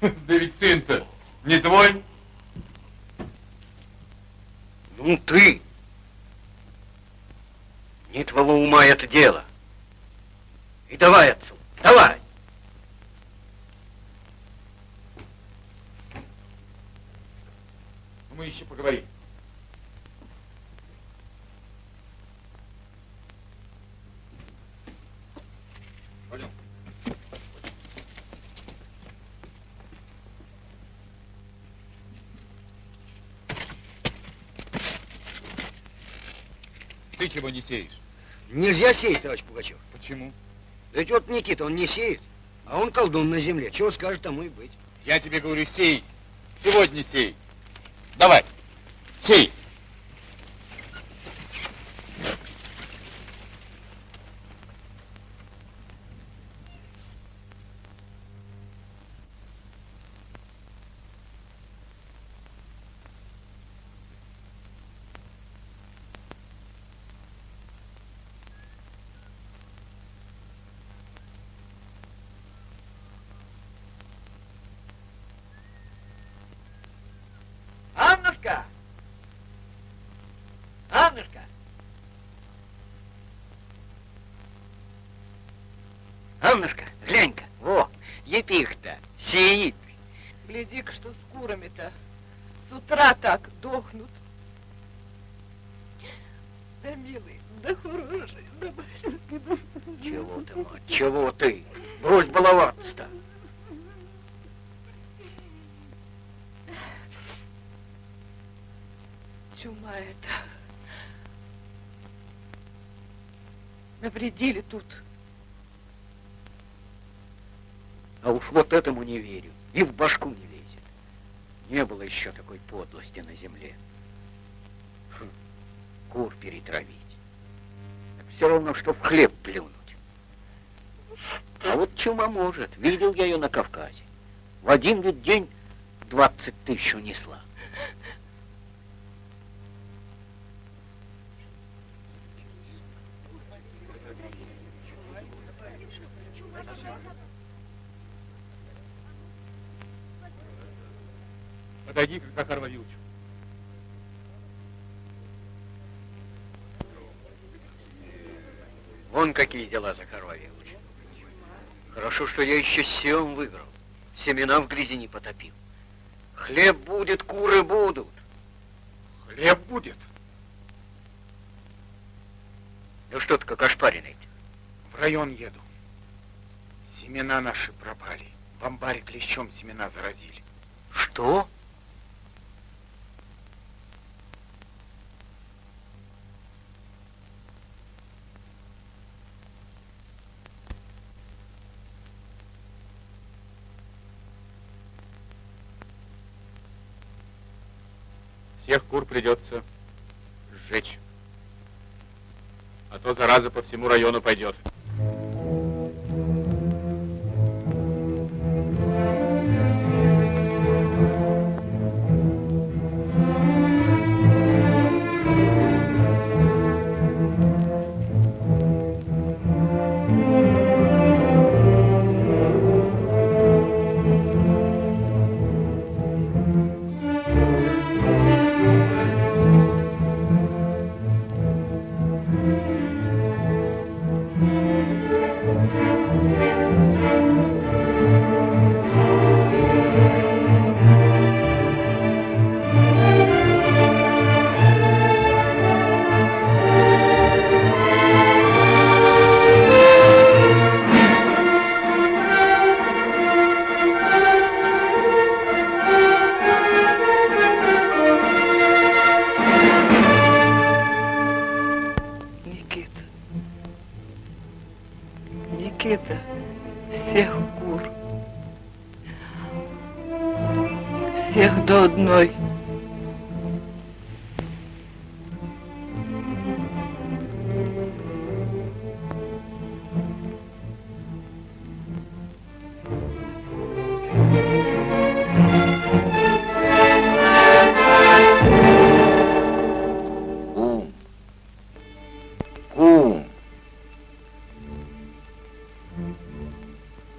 Да ведь сын-то не твой. Ну ты, не твоего ума это дело. И давай отцу, давай. Мы еще поговорим. Пойдем. Ты чего не сеешь? Нельзя сеять, товарищ Пугачев. Почему? Да ведь вот Никита, он не сеет, а он колдун на земле. Чего скажет, тому и быть. Я тебе говорю, сей. Сегодня сей. Давай, сей. Аннушка! Аннушка! Аннушка, глянь-ка, во, епих-то сеет. Гляди-ка, что с курами-то. С утра так дохнут. Да, милый, да хороший, да малюсенький, да... Чего ты, мать, чего ты? Брось баловаться-то. Чума это. Навредили тут. А уж вот этому не верю. И в башку не лезет. Не было еще такой подлости на земле. Хм, кур перетравить. Так все равно, что в хлеб плюнуть. А вот чума может. Видел я ее на Кавказе. В один день 20 тысяч унесла. Вон какие дела, Захар Вавилович. Хорошо, что я еще сем выиграл. Семена в грязи не потопил. Хлеб будет, куры будут. Хлеб будет. Ну что ты как ошпаренный? В район еду. Семена наши пропали. В амбаре клещом семена заразили. Что? Всех кур придется сжечь. А то зараза по всему району пойдет.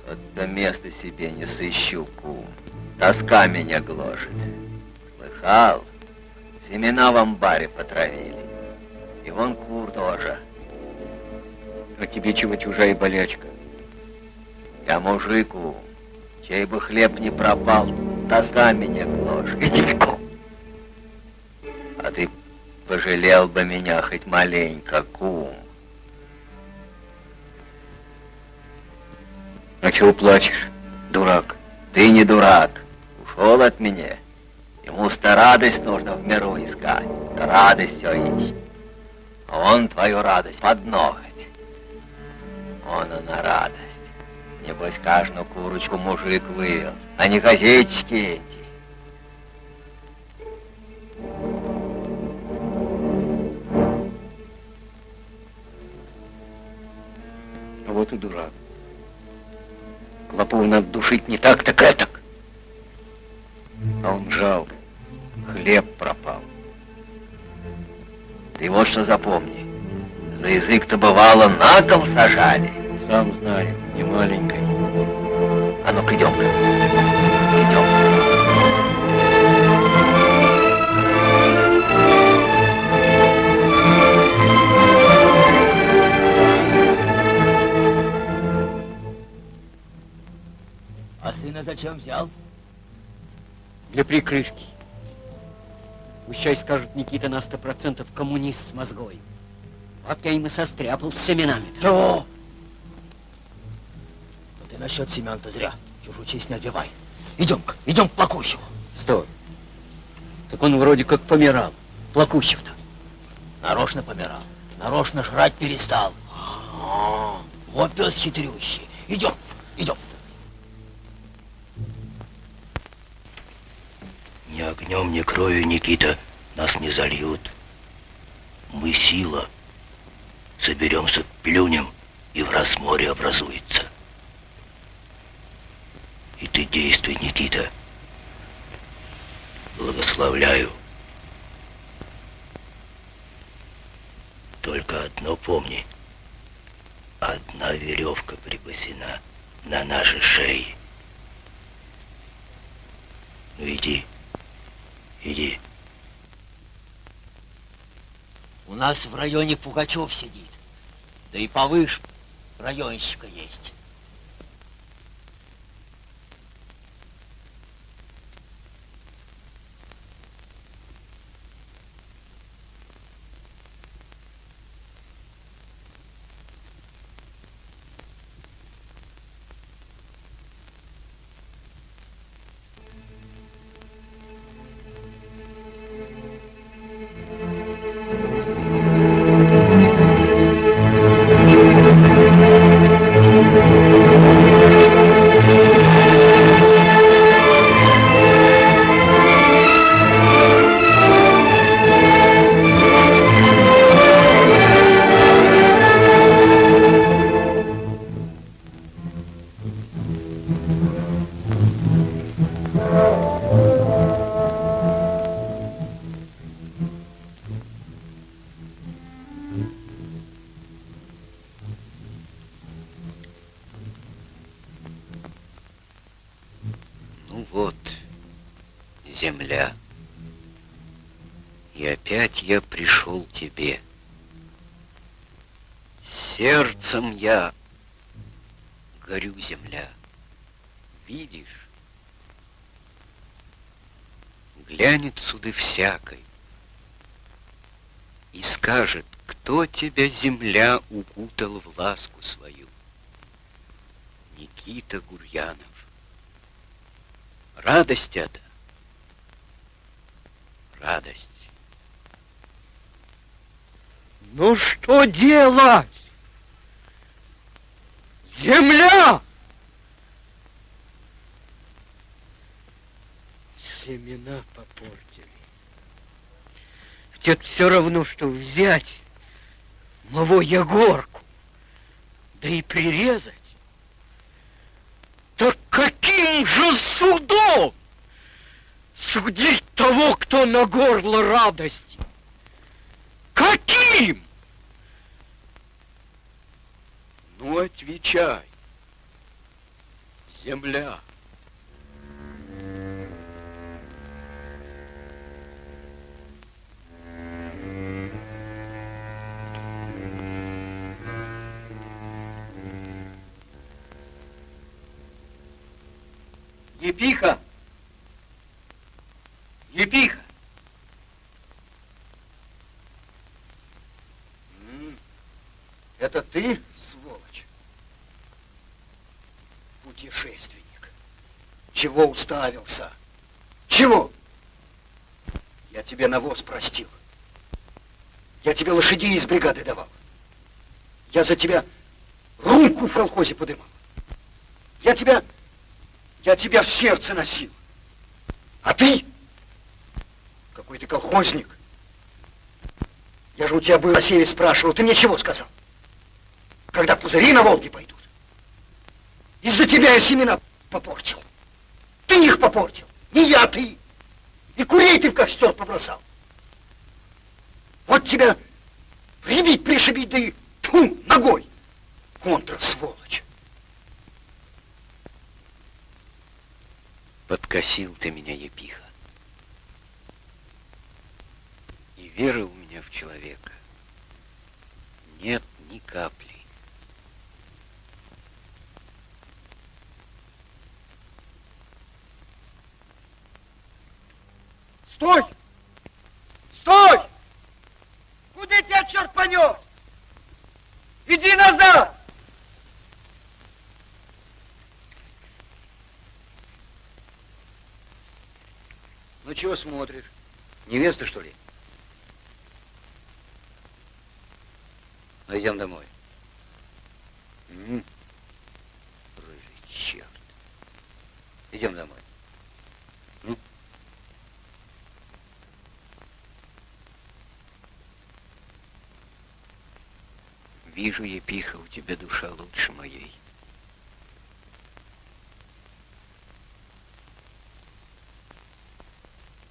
Это место себе не сыщу, кум. Тоска меня гложет. Слыхал? Семена в амбаре потравили. И вон кур тоже. А тебе чего чужая болячка? Я мужику, чей бы хлеб не пропал, тоска меня гложет. Иди, кум. А ты пожалел бы меня хоть маленько, кум. А чего плачешь, дурак? Ты не дурак. Ушел от меня. Ему-то радость нужно в миру искать. Радость все ищет. Он твою радость под ноготь. Он она радость. Небось, каждую курочку мужик вывел, а не газетчики эти. Вот и дурак. Клопов надо душить не так, так этак. А он жалко. Хлеб пропал. Ты вот что запомни. За язык-то бывало на кол сажали. Сам знаю, не маленькой. А ну-ка, идем-ка. А сына зачем взял? Для прикрышки. Пущай скажут, Никита на сто процентов коммунист с мозгой. Вот я им и состряпал с семенами. -то. Чего? Но ты насчет семян-то зря. Чужую честь не отбивай. Идем-ка, идем к Плакущеву. Стой. Так он вроде как помирал. Плакущев-то. Нарочно помирал. Нарочно жрать перестал. А, Вот пес хитрющий. Идем, идем. Ни огнем, ни кровью, Никита, нас не зальют. Мы сила. Соберемся, плюнем, и в раз море образуется. И ты действуй, Никита. Благословляю. Только одно помни. Одна веревка припасена на нашей шее. Ну иди, иди. У нас в районе Пугачев сидит. Да и повыше районщика есть. Глянет суды всякой и скажет, кто тебя, земля, укутал в ласку свою. Никита Гурьянов. Радость это. Радость. Ну что делать? Земля! Семена попортили. Ведь это все равно, что взять моего Егорку, да и прирезать. Так каким же судом судить того, кто на горло радости? Каким? Ну, отвечай. Земля. Епиха! Епиха! Это ты, сволочь? Путешественник. Чего уставился? Чего? Я тебе навоз простил. Я тебе лошадей из бригады давал. Я за тебя руку в колхозе подымал. Я тебя, я тебя в сердце носил. А ты? Какой ты колхозник. Я же у тебя был о севе спрашивал, ты мне чего сказал? Когда пузыри на Волге пойдут. Из-за тебя я семена попортил. Ты их попортил, не я, ты. И курей ты в костер побросал. Вот тебя прибить, пришибить, да и тьфу, ногой. Контра, сволочь. Подкосил ты меня, епиха. И веры у меня в человека нет ни капли. Стой! Стой! Куда тебя черт понес? Иди назад! Ну чего смотришь? Невеста, что ли? Ну, идем домой. М? Рыжий черт. Идем домой. Ну? Вижу, епиха, у тебя душа лучше моей.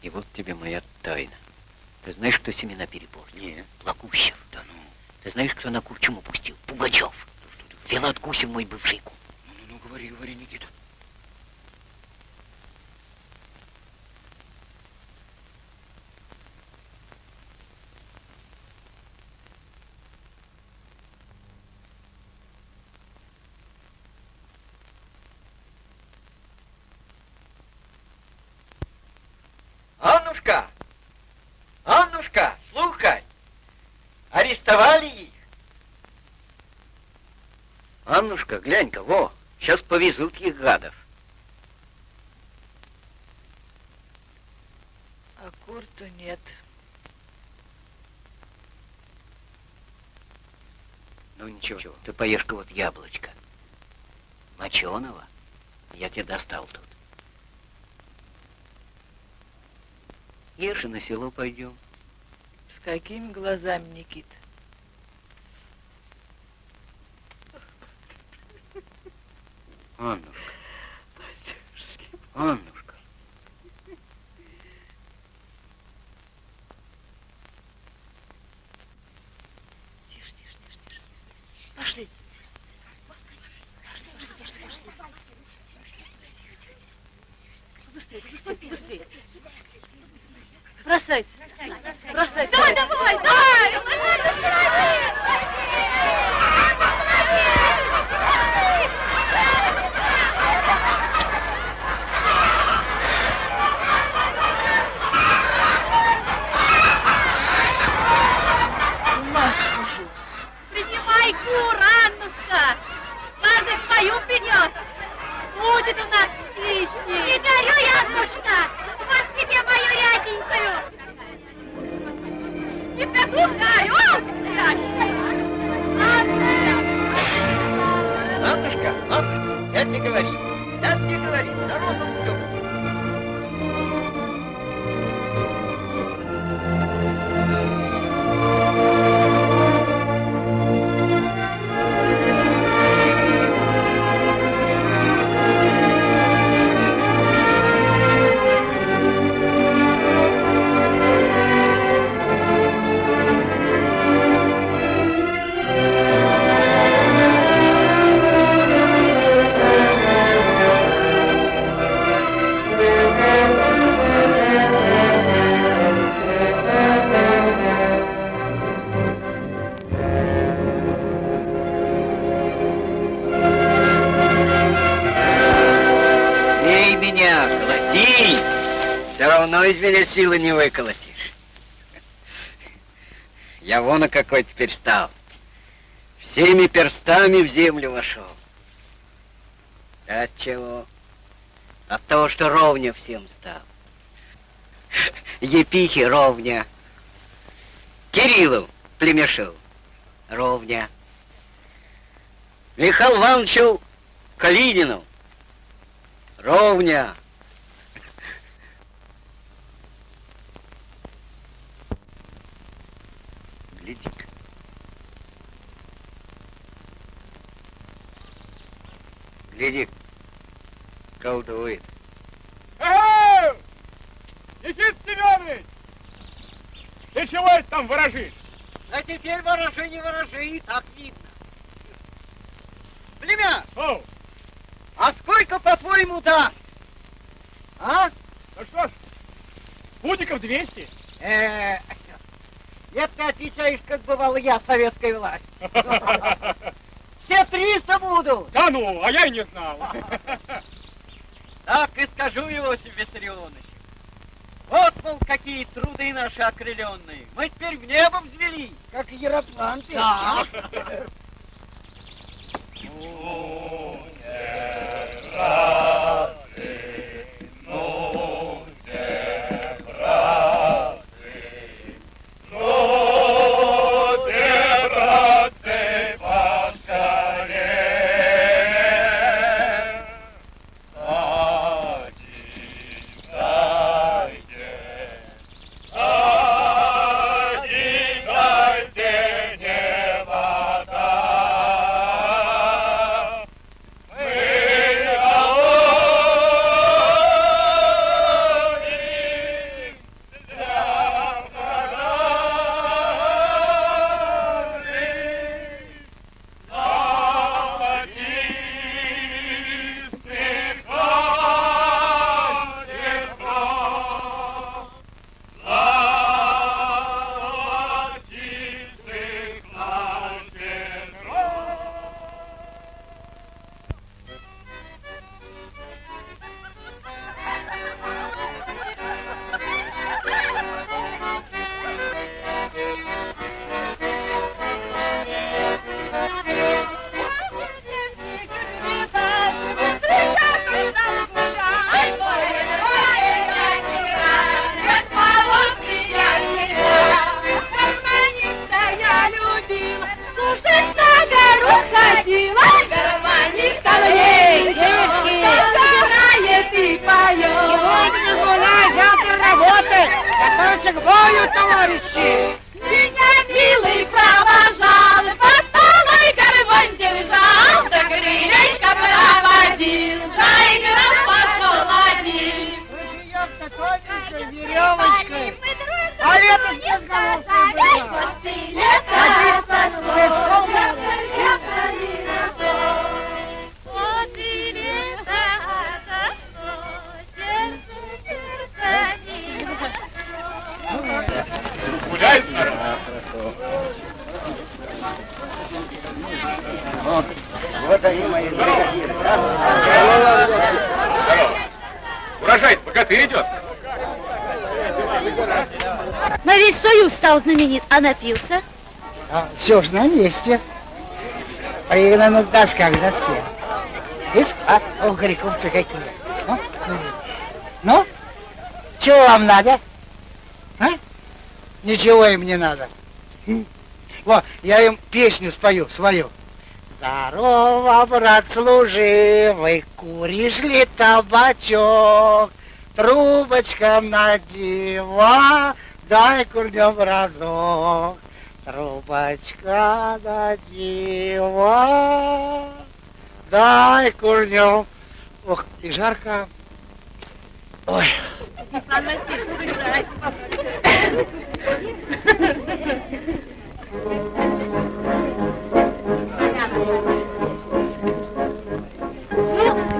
И вот тебе моя тайна. Ты знаешь, кто семена перепортил? Нет. Плакущев. Да ну. Ты знаешь, кто на курчему пустил? Пугачев. Филат Гусев, мой бывший кум. Ну, ну, ну, говори, говори, Никита. Аннушка! Аннушка, слухай! Арестовали их? Аннушка, глянь-ка, во, сейчас повезут их гадов. А курту нет. Ну ничего, ты поешь-ка вот яблочко. Моченого. Я тебе достал тут. Ешь и на село пойдем. С какими глазами, Никита? Меня силы не выколотишь. Я вон какой теперь стал. Всеми перстами в землю вошел. От чего? От того, что ровня всем стал. Епихи ровня. Кириллу племешил ровня. Михаил Ивановичу Калинину ровня. Гляди-ка. Гляди, колдует. Эй! Никит Семенович! Ты чего это там ворожишь? А теперь ворожи, не ворожи, и так видно. Племя! О, А сколько, по-твоему, даст? А? ну что ж, путиков 200. Э, это ты отвечаешь, как бывало я, советская власть. Все 300 буду. Да ну, а я и не знал. Так и скажу, Иосиф Виссарионович. Вот, мол, какие труды наши окрыленные. Мы теперь в небо взвели. Как Яроплан ты. Да. Сегодня Бою, товарищи. Стал знаменит, а напился? А, все же на месте. Пригнан на досках доске. Видишь? А? О, грековцы какие. Ну, ну, чего вам надо? А? Ничего им не надо. Вот, я им песню спою, свою. Здорово, брат служивый, куришь ли табачок? Трубочка надева, дай курнем разок. Трубочка надева, дай курнем. Ох, и жарко. Ой.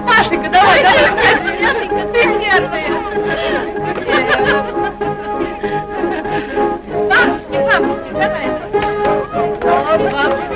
Машенька, давай, давай, Машенька, ты первая. О,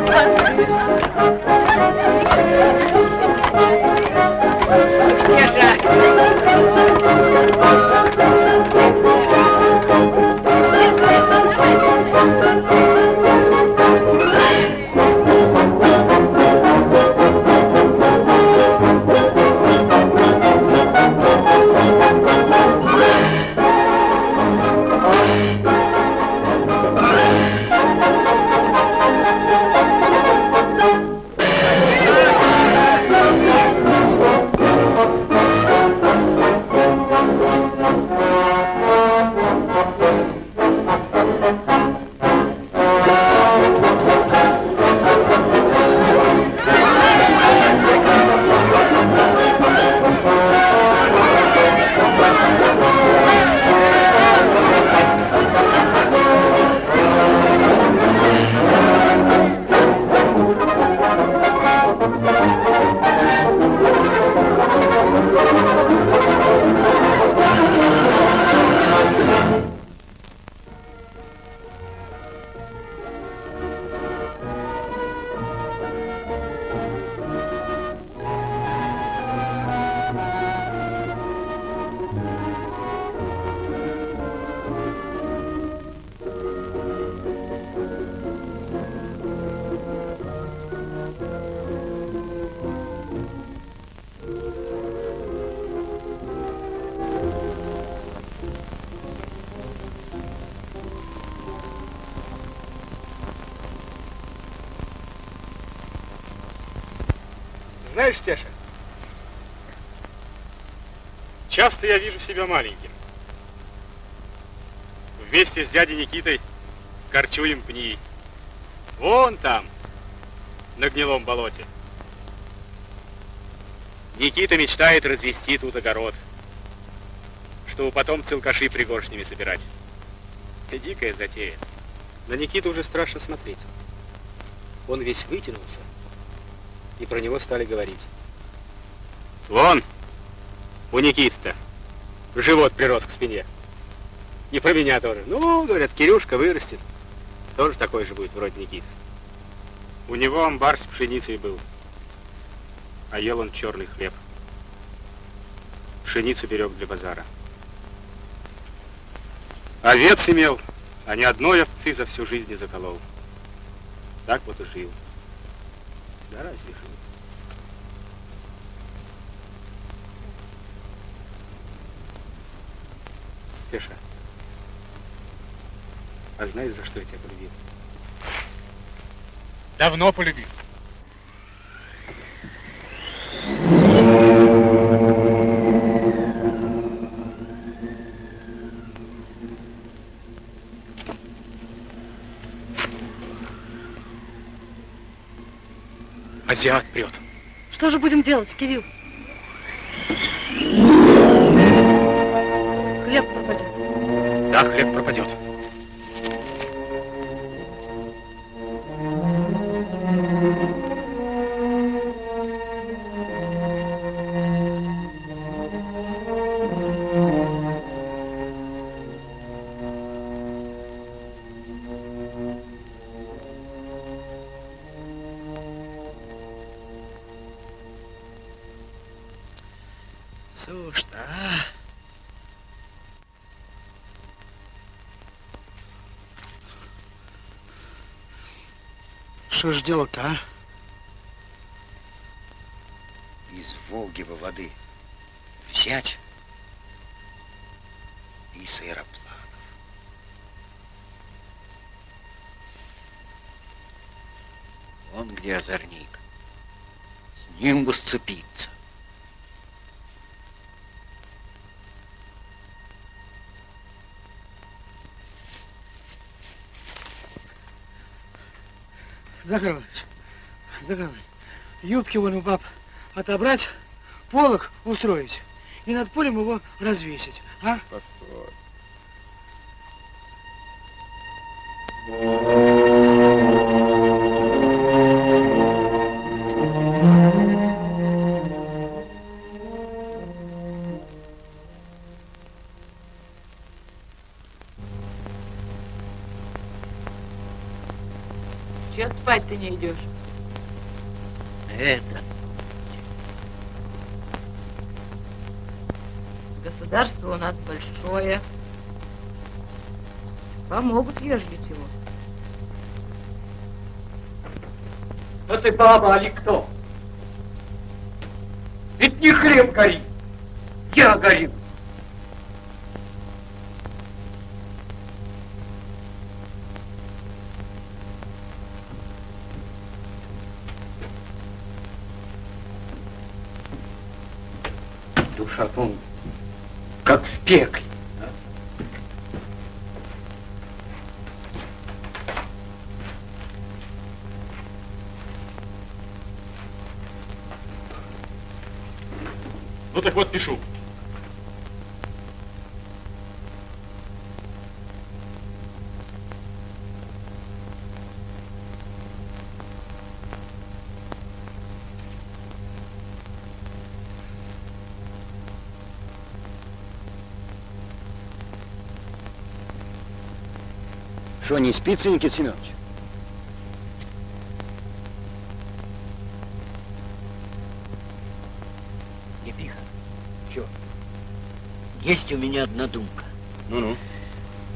Знаешь, Стеша, часто я вижу себя маленьким. Вместе с дядей Никитой корчуем пни. Вон там, на гнилом болоте. Никита мечтает развести тут огород, чтобы потом целкаши пригоршнями собирать. Это дикая затея. На Никиту уже страшно смотреть. Он весь вытянулся, и про него стали говорить. Вон, у Никиты-то живот прирос к спине. И про меня тоже. Ну, говорят, Кирюшка вырастет. Тоже такой же будет, вроде Никиты. У него амбар с пшеницей был. А ел он черный хлеб. Пшеницу берег для базара. Овец имел, а ни одной овцы за всю жизнь не заколол. Так вот и жил. Да разве жил? Стеша, а знаешь, за что я тебя полюбил? Давно полюбил. Азиат прет. Что же будем делать, Кирилл? Что ж делать-то, а? Из Волги бы воды взять и с аэроплана. Вон где озорник. С ним бы сцепиться. Захар Иванович, юбки вон у баб отобрать, полок устроить и над полем его развесить, а? Постой. Не идешь? Это. Государство у нас большое. Помогут, ежели чего. Да ты баба, али кто? Пекле. Ну так вот пишу. Что, не спится, Никита Семенович? Епиха. Чё? Есть у меня одна думка. Ну-ну.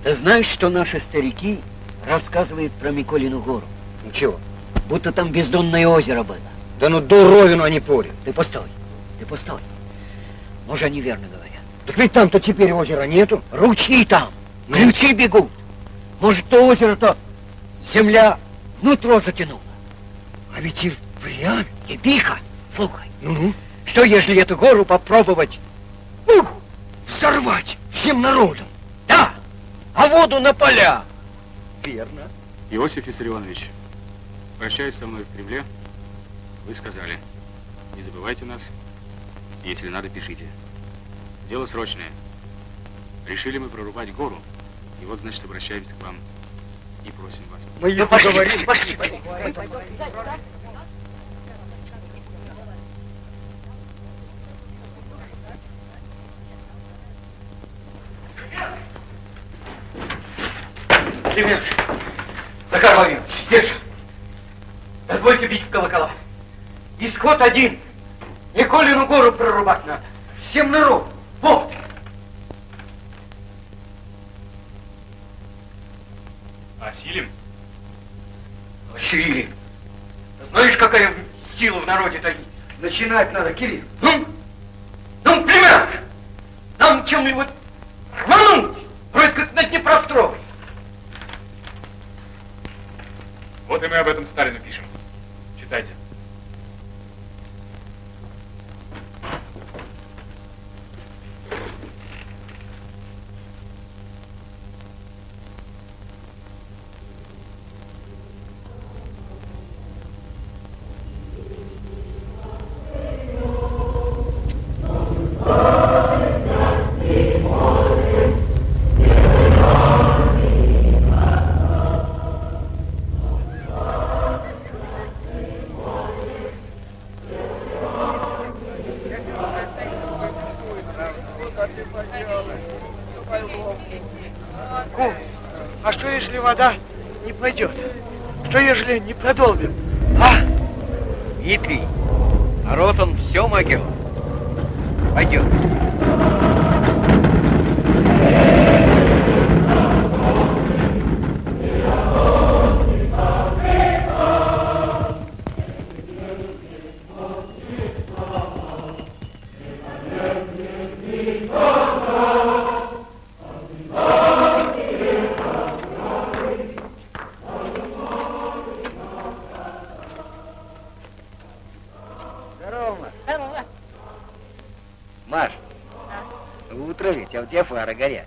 Ты знаешь, что наши старики рассказывают про Миколину гору? Ну чего? Будто там бездонное озеро было. Да ну дуровину они порят. Ты постой, ты постой. Может, они верно говорят. Так ведь там-то теперь озера нету. Ручьи там, Ну? ключи бегут. Может, то озеро-то земля внутрь затянула. А ведь и впрямь. Епиха, слухай, Ну-ну. что если эту гору попробовать? Ух, взорвать всем народом. Да, а воду на поля. Верно. Иосиф Виссарионович, прощаясь со мной в Кремле, вы сказали, не забывайте нас, если надо, пишите. Дело срочное. Решили мы прорубать гору, и вот, значит, обращаемся к вам и просим вас. Мы ну, пошли, пошли, пошли. Климент, Захар Владимирович, здесь же. Дозвольте бить в колокола. Исход один. Николину гору прорубать надо. Всем народ. Народе таится? Начинать надо, Кирилл. Ну, ну, Климент, нам чем-нибудь ежели не Кефара горе.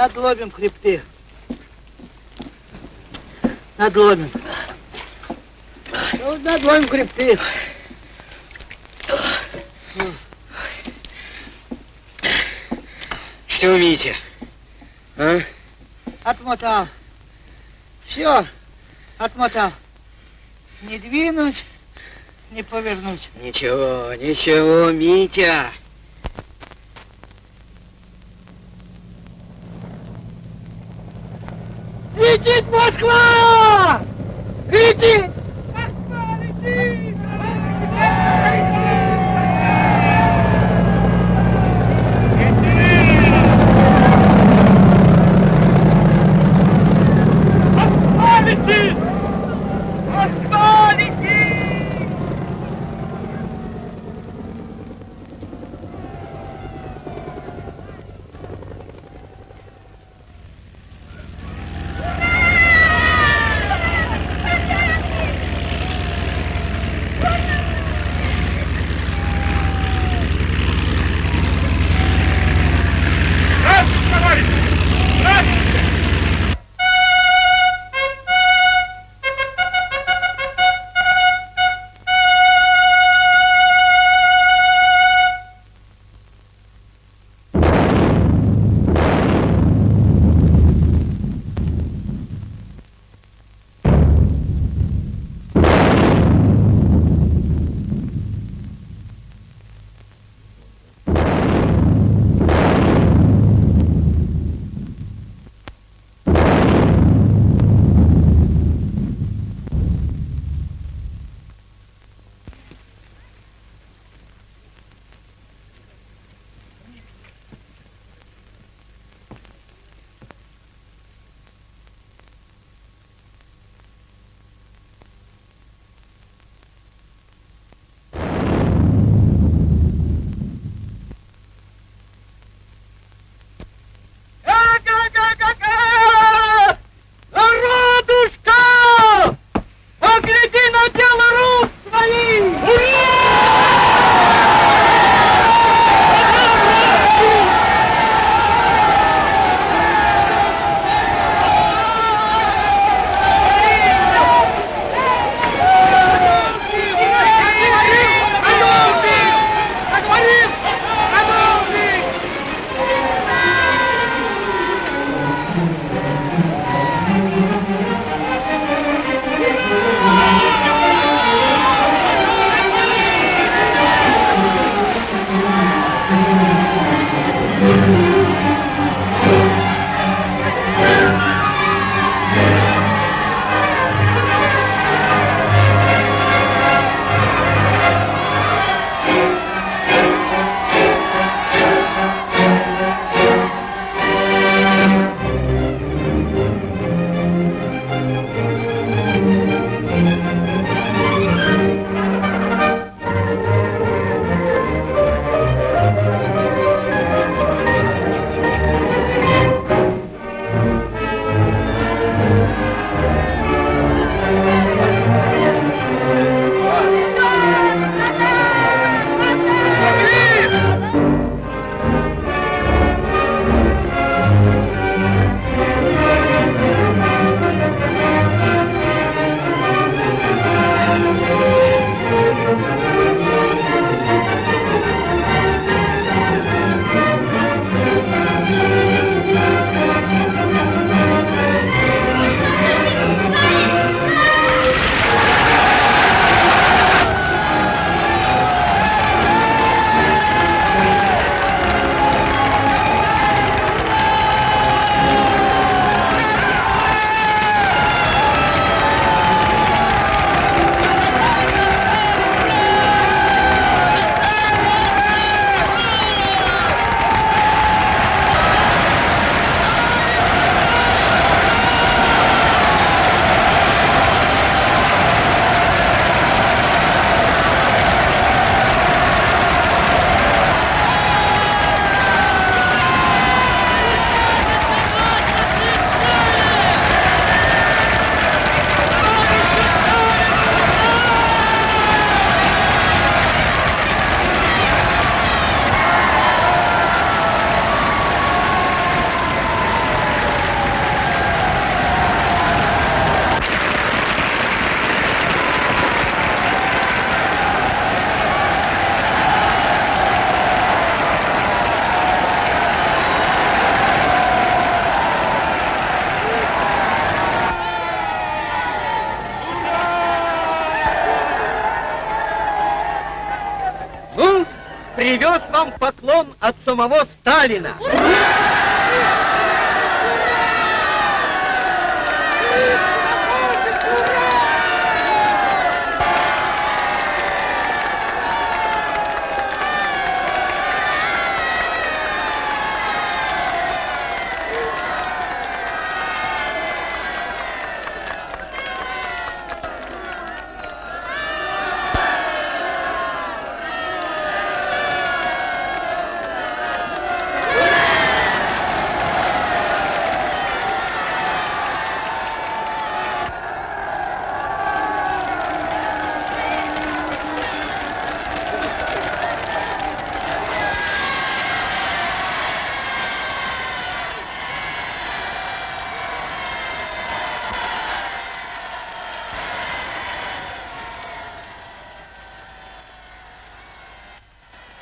Надломим хребты. Надломим. Ну, надломим хребты. Что умеете? А? Отмотал. Все, отмотал. Не двинуть, не повернуть. Ничего, ничего, Митя. Самого Сталина.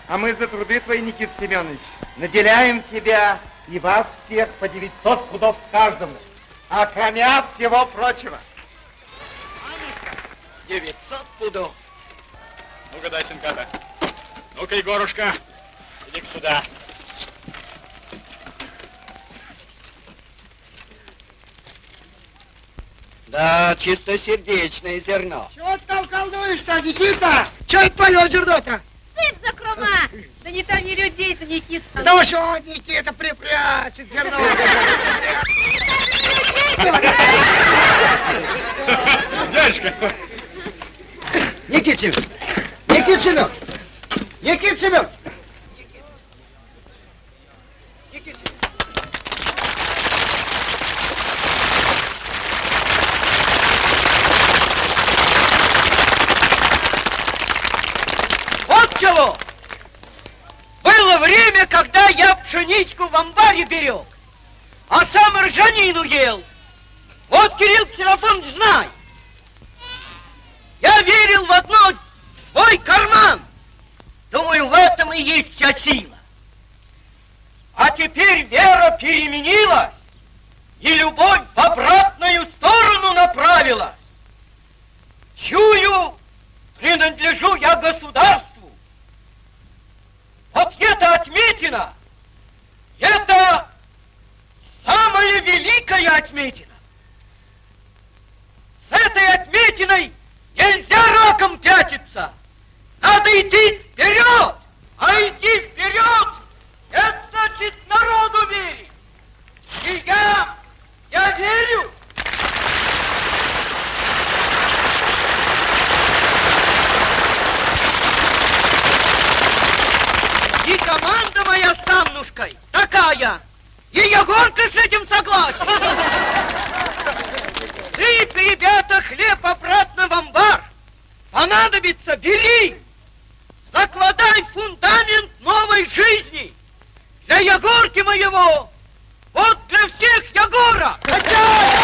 А мы за труды твои, Никита Семенович, наделяем тебя и вас всех по 900 пудов каждому, а кроме всего прочего. 900 пудов. Ну-ка, дай синката. Ну-ка, Егорушка, иди сюда. Да, чистосердечное зерно. Чего ты там колдуешь-то, Никита? Чего это поешь зерно-то? Сыпь закрома! Да не томи людей-то, Никита. Да что, Никита, припрячет зерно. Дядюшка! Никит Семенович! Никит Семенович! Никит Семенович! Вот чего! Было время, когда я пшеничку в амбаре берег, а сам ржанину ел. Вот, Кирилл Ксенофонович, знай. Я верил в одно свой карман. Думаю, в этом и есть вся сила. А теперь вера переменилась, и любовь в обратную сторону направилась. Чую, принадлежу я государству. Вот это отметина, это самая великая отметина. С этой отметиной нельзя раком пятиться. Надо идти вперед, а идти вперед, это значит народу верить. И я, я верю. И команда моя с Аннушкой такая. И Егорка с этим согласен. Сыпь, ребята, хлеб обратно в амбар. Понадобится, бери. Закладай фундамент новой жизни. Для Егорки моего. Вот для всех Егора. говорю!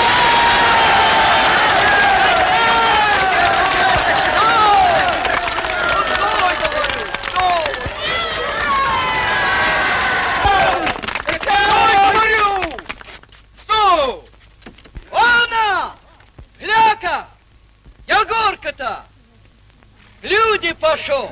Егорка-то! Люди пошел!